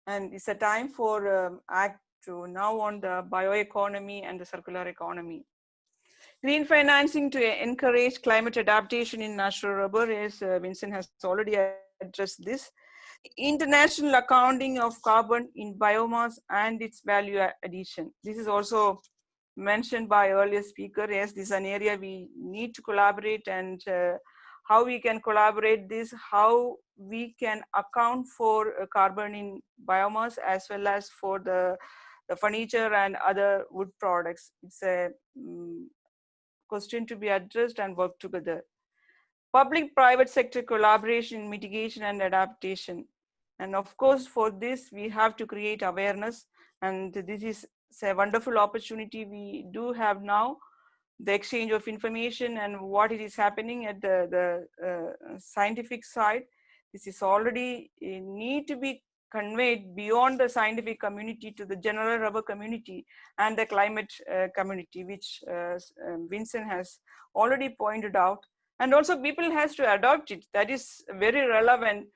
And it's a time for um, act to now on the bioeconomy and the circular economy. Green financing to encourage climate adaptation in natural rubber is, uh, Vincent has already addressed this. International accounting of carbon in biomass and its value addition. This is also mentioned by earlier speaker. Yes, this is an area we need to collaborate and uh, how we can collaborate this, how we can account for uh, carbon in biomass as well as for the, the furniture and other wood products. It's a um, question to be addressed and work together. Public-private sector collaboration mitigation and adaptation. And of course, for this, we have to create awareness. And this is a wonderful opportunity we do have now, the exchange of information and what it is happening at the, the uh, scientific side. This is already uh, need to be conveyed beyond the scientific community to the general rubber community and the climate uh, community, which uh, Vincent has already pointed out. And also people has to adopt it. That is very relevant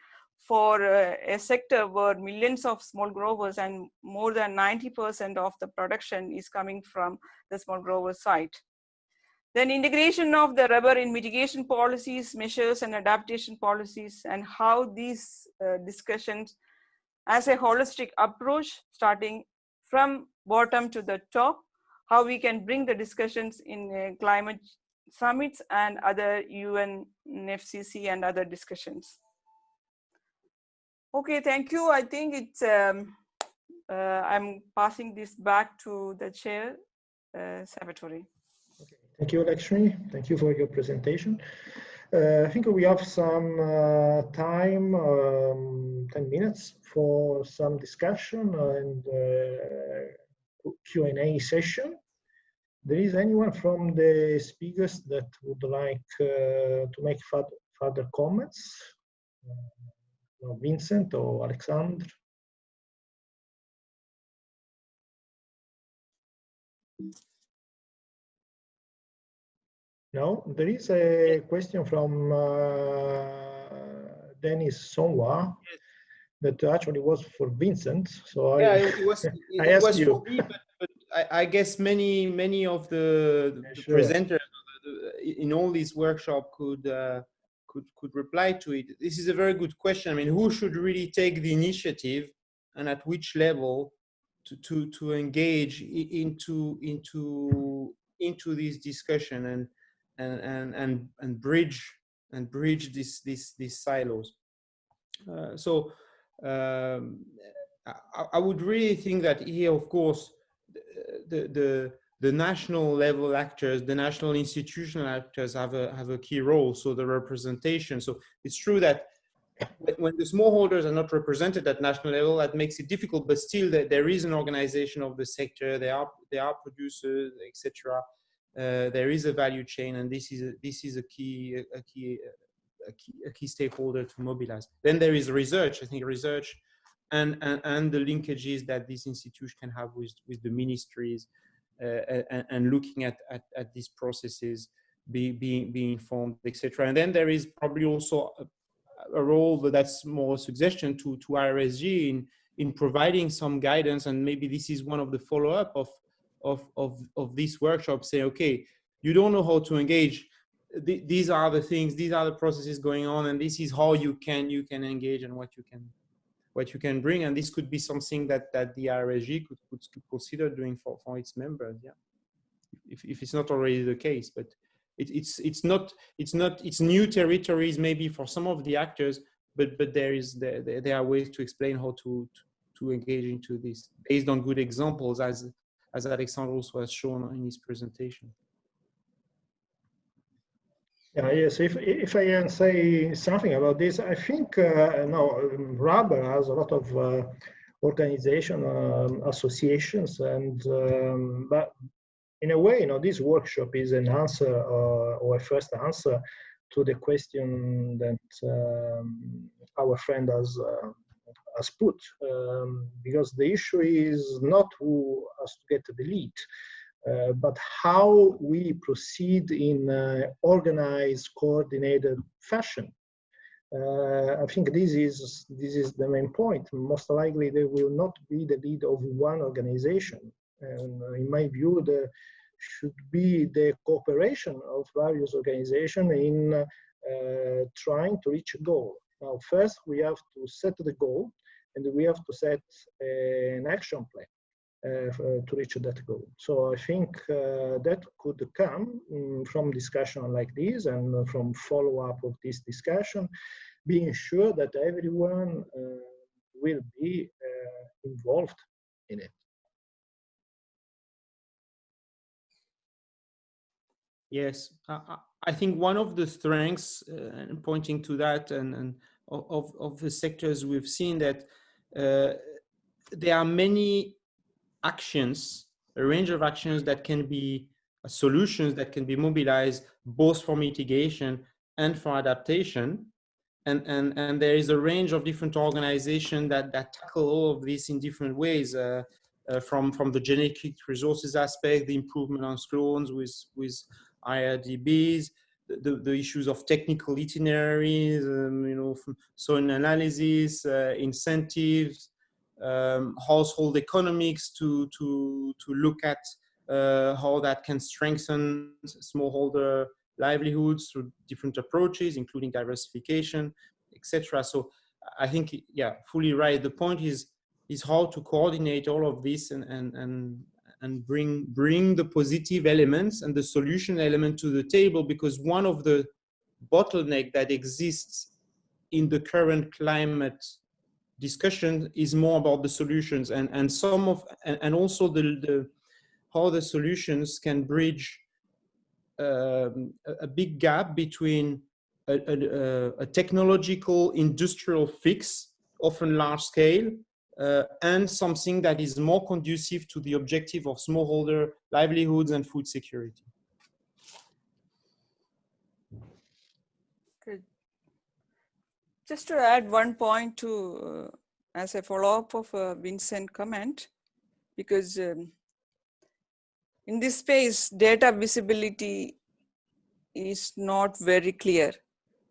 for uh, a sector where millions of small growers and more than 90% of the production is coming from the small grower site. Then integration of the rubber in mitigation policies, measures and adaptation policies and how these uh, discussions as a holistic approach starting from bottom to the top, how we can bring the discussions in uh, climate summits and other UN, FCC and other discussions. Okay, thank you. I think it's, um, uh, I'm passing this back to the chair, uh, Salvatore. Thank you, Lakshmi. Thank you for your presentation. Uh, I think we have some uh, time, um, 10 minutes for some discussion and uh, Q&A session. There is anyone from the speakers that would like uh, to make further, comments? Uh, Vincent or Alexandre? No, there is a question from uh, Denis Sonwa. that actually was for Vincent. So Yeah, I, it was, it I asked was you. for me, but, but I, I guess many, many of the, the sure. presenters in all these workshop could, uh, could, could reply to it. This is a very good question. I mean, who should really take the initiative and at which level to, to, to engage into, into, into this discussion and, and, and, and, and bridge, and bridge this, this, these silos. Uh, so um, I, I would really think that here, of course, the, the, the national level actors, the national institutional actors have a, have a key role. So the representation. So it's true that when- the smallholders are not represented at national level, that makes it difficult, but still there, there is an organization of the sector, there are, there are producers, etc. Uh, there is a value chain and this is a, this is a key, a, key, a key, a key stakeholder to mobilize. Then there is research. I think research and, and, and the linkages that this institution can have with, with the ministries uh, and, and looking at, at, at these processes, be, being, being informed, etc. And then there is probably also a, a role that's more a suggestion to, to RSG in, in providing some guidance. And maybe this is one of the follow-up of, of, of, of this workshop, say, okay, you don't know how to engage, th- these are the things these are the processes going on and this is how you can you can engage and what you can what you can bring. And this could be something that that the RSG could, could, consider doing for, for its members yeah. If, if it's not already the case but it, it's it's not it's not it's new territories maybe for some of the actors but but there is there, there there are ways to explain how to, to to engage into this based on good examples as as Alexandre also has shown in his presentation Yeah, yes. If if I can say something about this, I think uh, no, rubber has a lot of uh, organization um, associations, and um, but in a way, you know, this workshop is an answer uh, or a first answer to the question that um, our friend has uh, has put, um, because the issue is not who has to get the lead. Uh, but how we proceed in uh, organized, coordinated fashion. Uh, I think this is this is the main point. Most likely, there will not be the lead of one organization, and uh, in my view, there should be the cooperation of various organizations in uh, trying to reach a goal. Now, first, we have to set the goal, and we have to set an action plan uh, to reach that goal. So I think uh, that could come um, from discussion like this and from follow-up of this discussion, being sure that everyone uh, will be involved in it. Yes, I think one of the strengths, uh, pointing to that, and, and of, of the sectors we've seen that uh, there are many actions, a range of actions that can be uh, solutions that can be mobilized both for mitigation and for adaptation. And, and, and there is a range of different organizations that, that tackle all of this in different ways. Uh, uh, from from the genetic resources aspect, the improvement on clones with with IRRDBs, the, the, issues of technical itineraries, um, you know, from soil analysis, uh, incentives, um, household economics to to to look at uh, how that can strengthen smallholder livelihoods through different approaches, including diversification, etc. So I think, yeah, fully right. The point is is how to coordinate all of this and and and and bring bring the positive elements and the solution element to the table because one of the bottleneck that exists in the current climate discussion is more about the solutions and and some of and, and also the, the how the solutions can bridge um, a, big gap between a, a, a, technological industrial fix often large scale uh, and something that is more conducive to the objective of smallholder livelihoods and food security. Good. Just to add one point to, uh, as a follow-up of uh, Vincent comment, because um, in this space, data visibility is not very clear.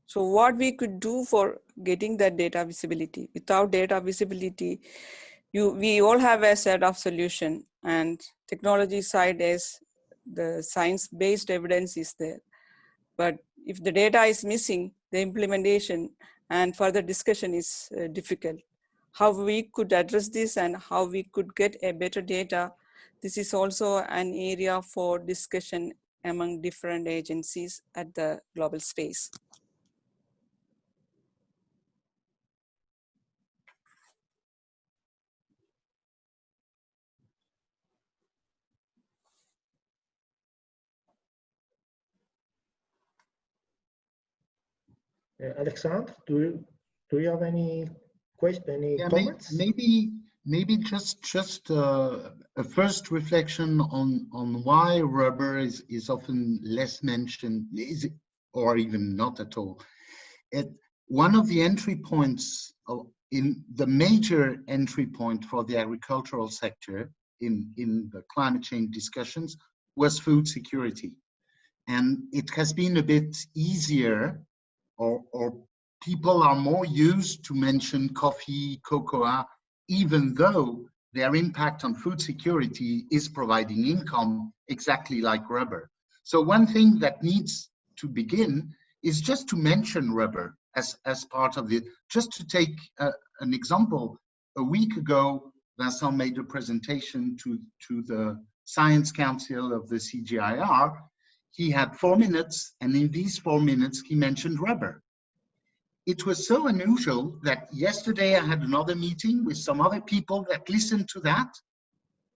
So what we could do for getting that data visibility, without data visibility, you we all have a set of solution and technology side is the science-based evidence is there. But if the data is missing, the implementation and further discussion is uh, difficult. How we could address this and how we could get a better data, this is also an area for discussion among different agencies at the global space. Uh, Alexandre, do you, do you have any question, any Yeah, comments? maybe, maybe just, just uh, a first reflection on, on why rubber is, is often less mentioned, is it, or even not at all. It, one of the entry points of, in the major entry point for the agricultural sector in, in the climate change discussions was food security. And it has been a bit easier or, or people are more used to mention coffee, cocoa, even though their impact on food security is providing income exactly like rubber. So one thing that needs to begin is just to mention rubber as, as part of it. Just to take uh, an example, a week ago, Vincent made a presentation to, to the Science Council of the CGIAR. He had four minutes, and in these four minutes, he mentioned rubber. It was so unusual that yesterday I had another meeting with some other people that listened to that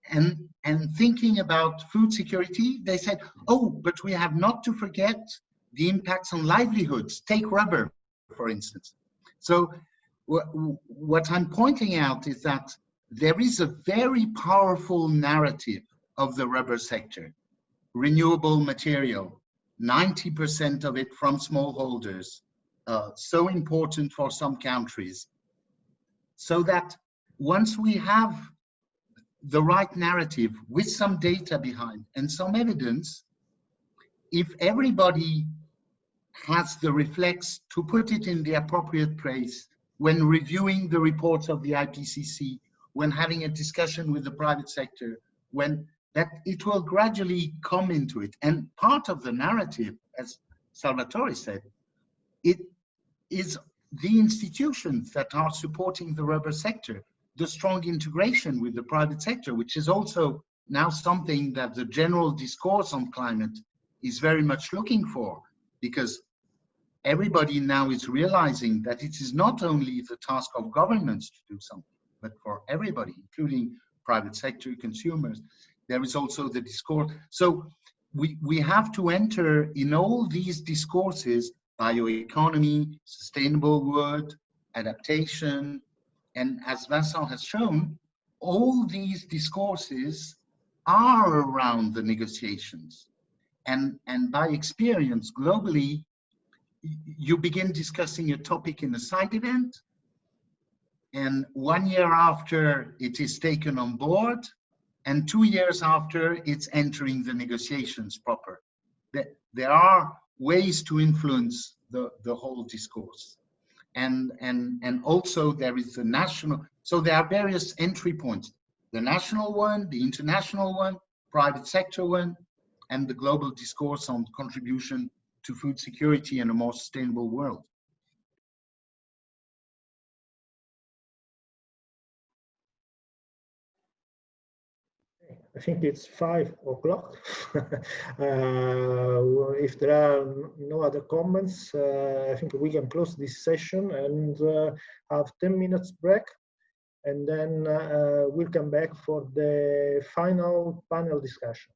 and and thinking about food security they said oh but we have not to forget the impacts on livelihoods. Take rubber for instance. So what i'm pointing out is that there is a very powerful narrative of the rubber sector renewable material 90% of it from smallholders uh, so important for some countries. So that once we have the right narrative with some data behind and some evidence, if everybody has the reflex to put it in the appropriate place when reviewing the reports of the IPCC, when having a discussion with the private sector, when that it will gradually come into it. And part of the narrative, as Salvatore said, it is the institutions that are supporting the rubber sector, the strong integration with the private sector, which is also now something that the general discourse on climate is very much looking for, because everybody now is realizing that it is not only the task of governments to do something, but for everybody, including private sector, consumers, there is also the discourse. So we, we have to enter in all these discourses bioeconomy, sustainable wood, adaptation, and as Vincent has shown, all these discourses are around the negotiations. And, and by experience, globally, you begin discussing a topic in a side event, and one year after it is taken on board, and two years after it's entering the negotiations proper. There are ways to influence the, the whole discourse. And, and, and also there is the national, so there are various entry points. The national one, the international one, private sector one, and the global discourse on contribution to food security and a more sustainable world. I think it's five o'clock. uh, if there are no other comments, uh, I think we can close this session and uh, have 10 minutes break. And then uh, we'll come back for the final panel discussion.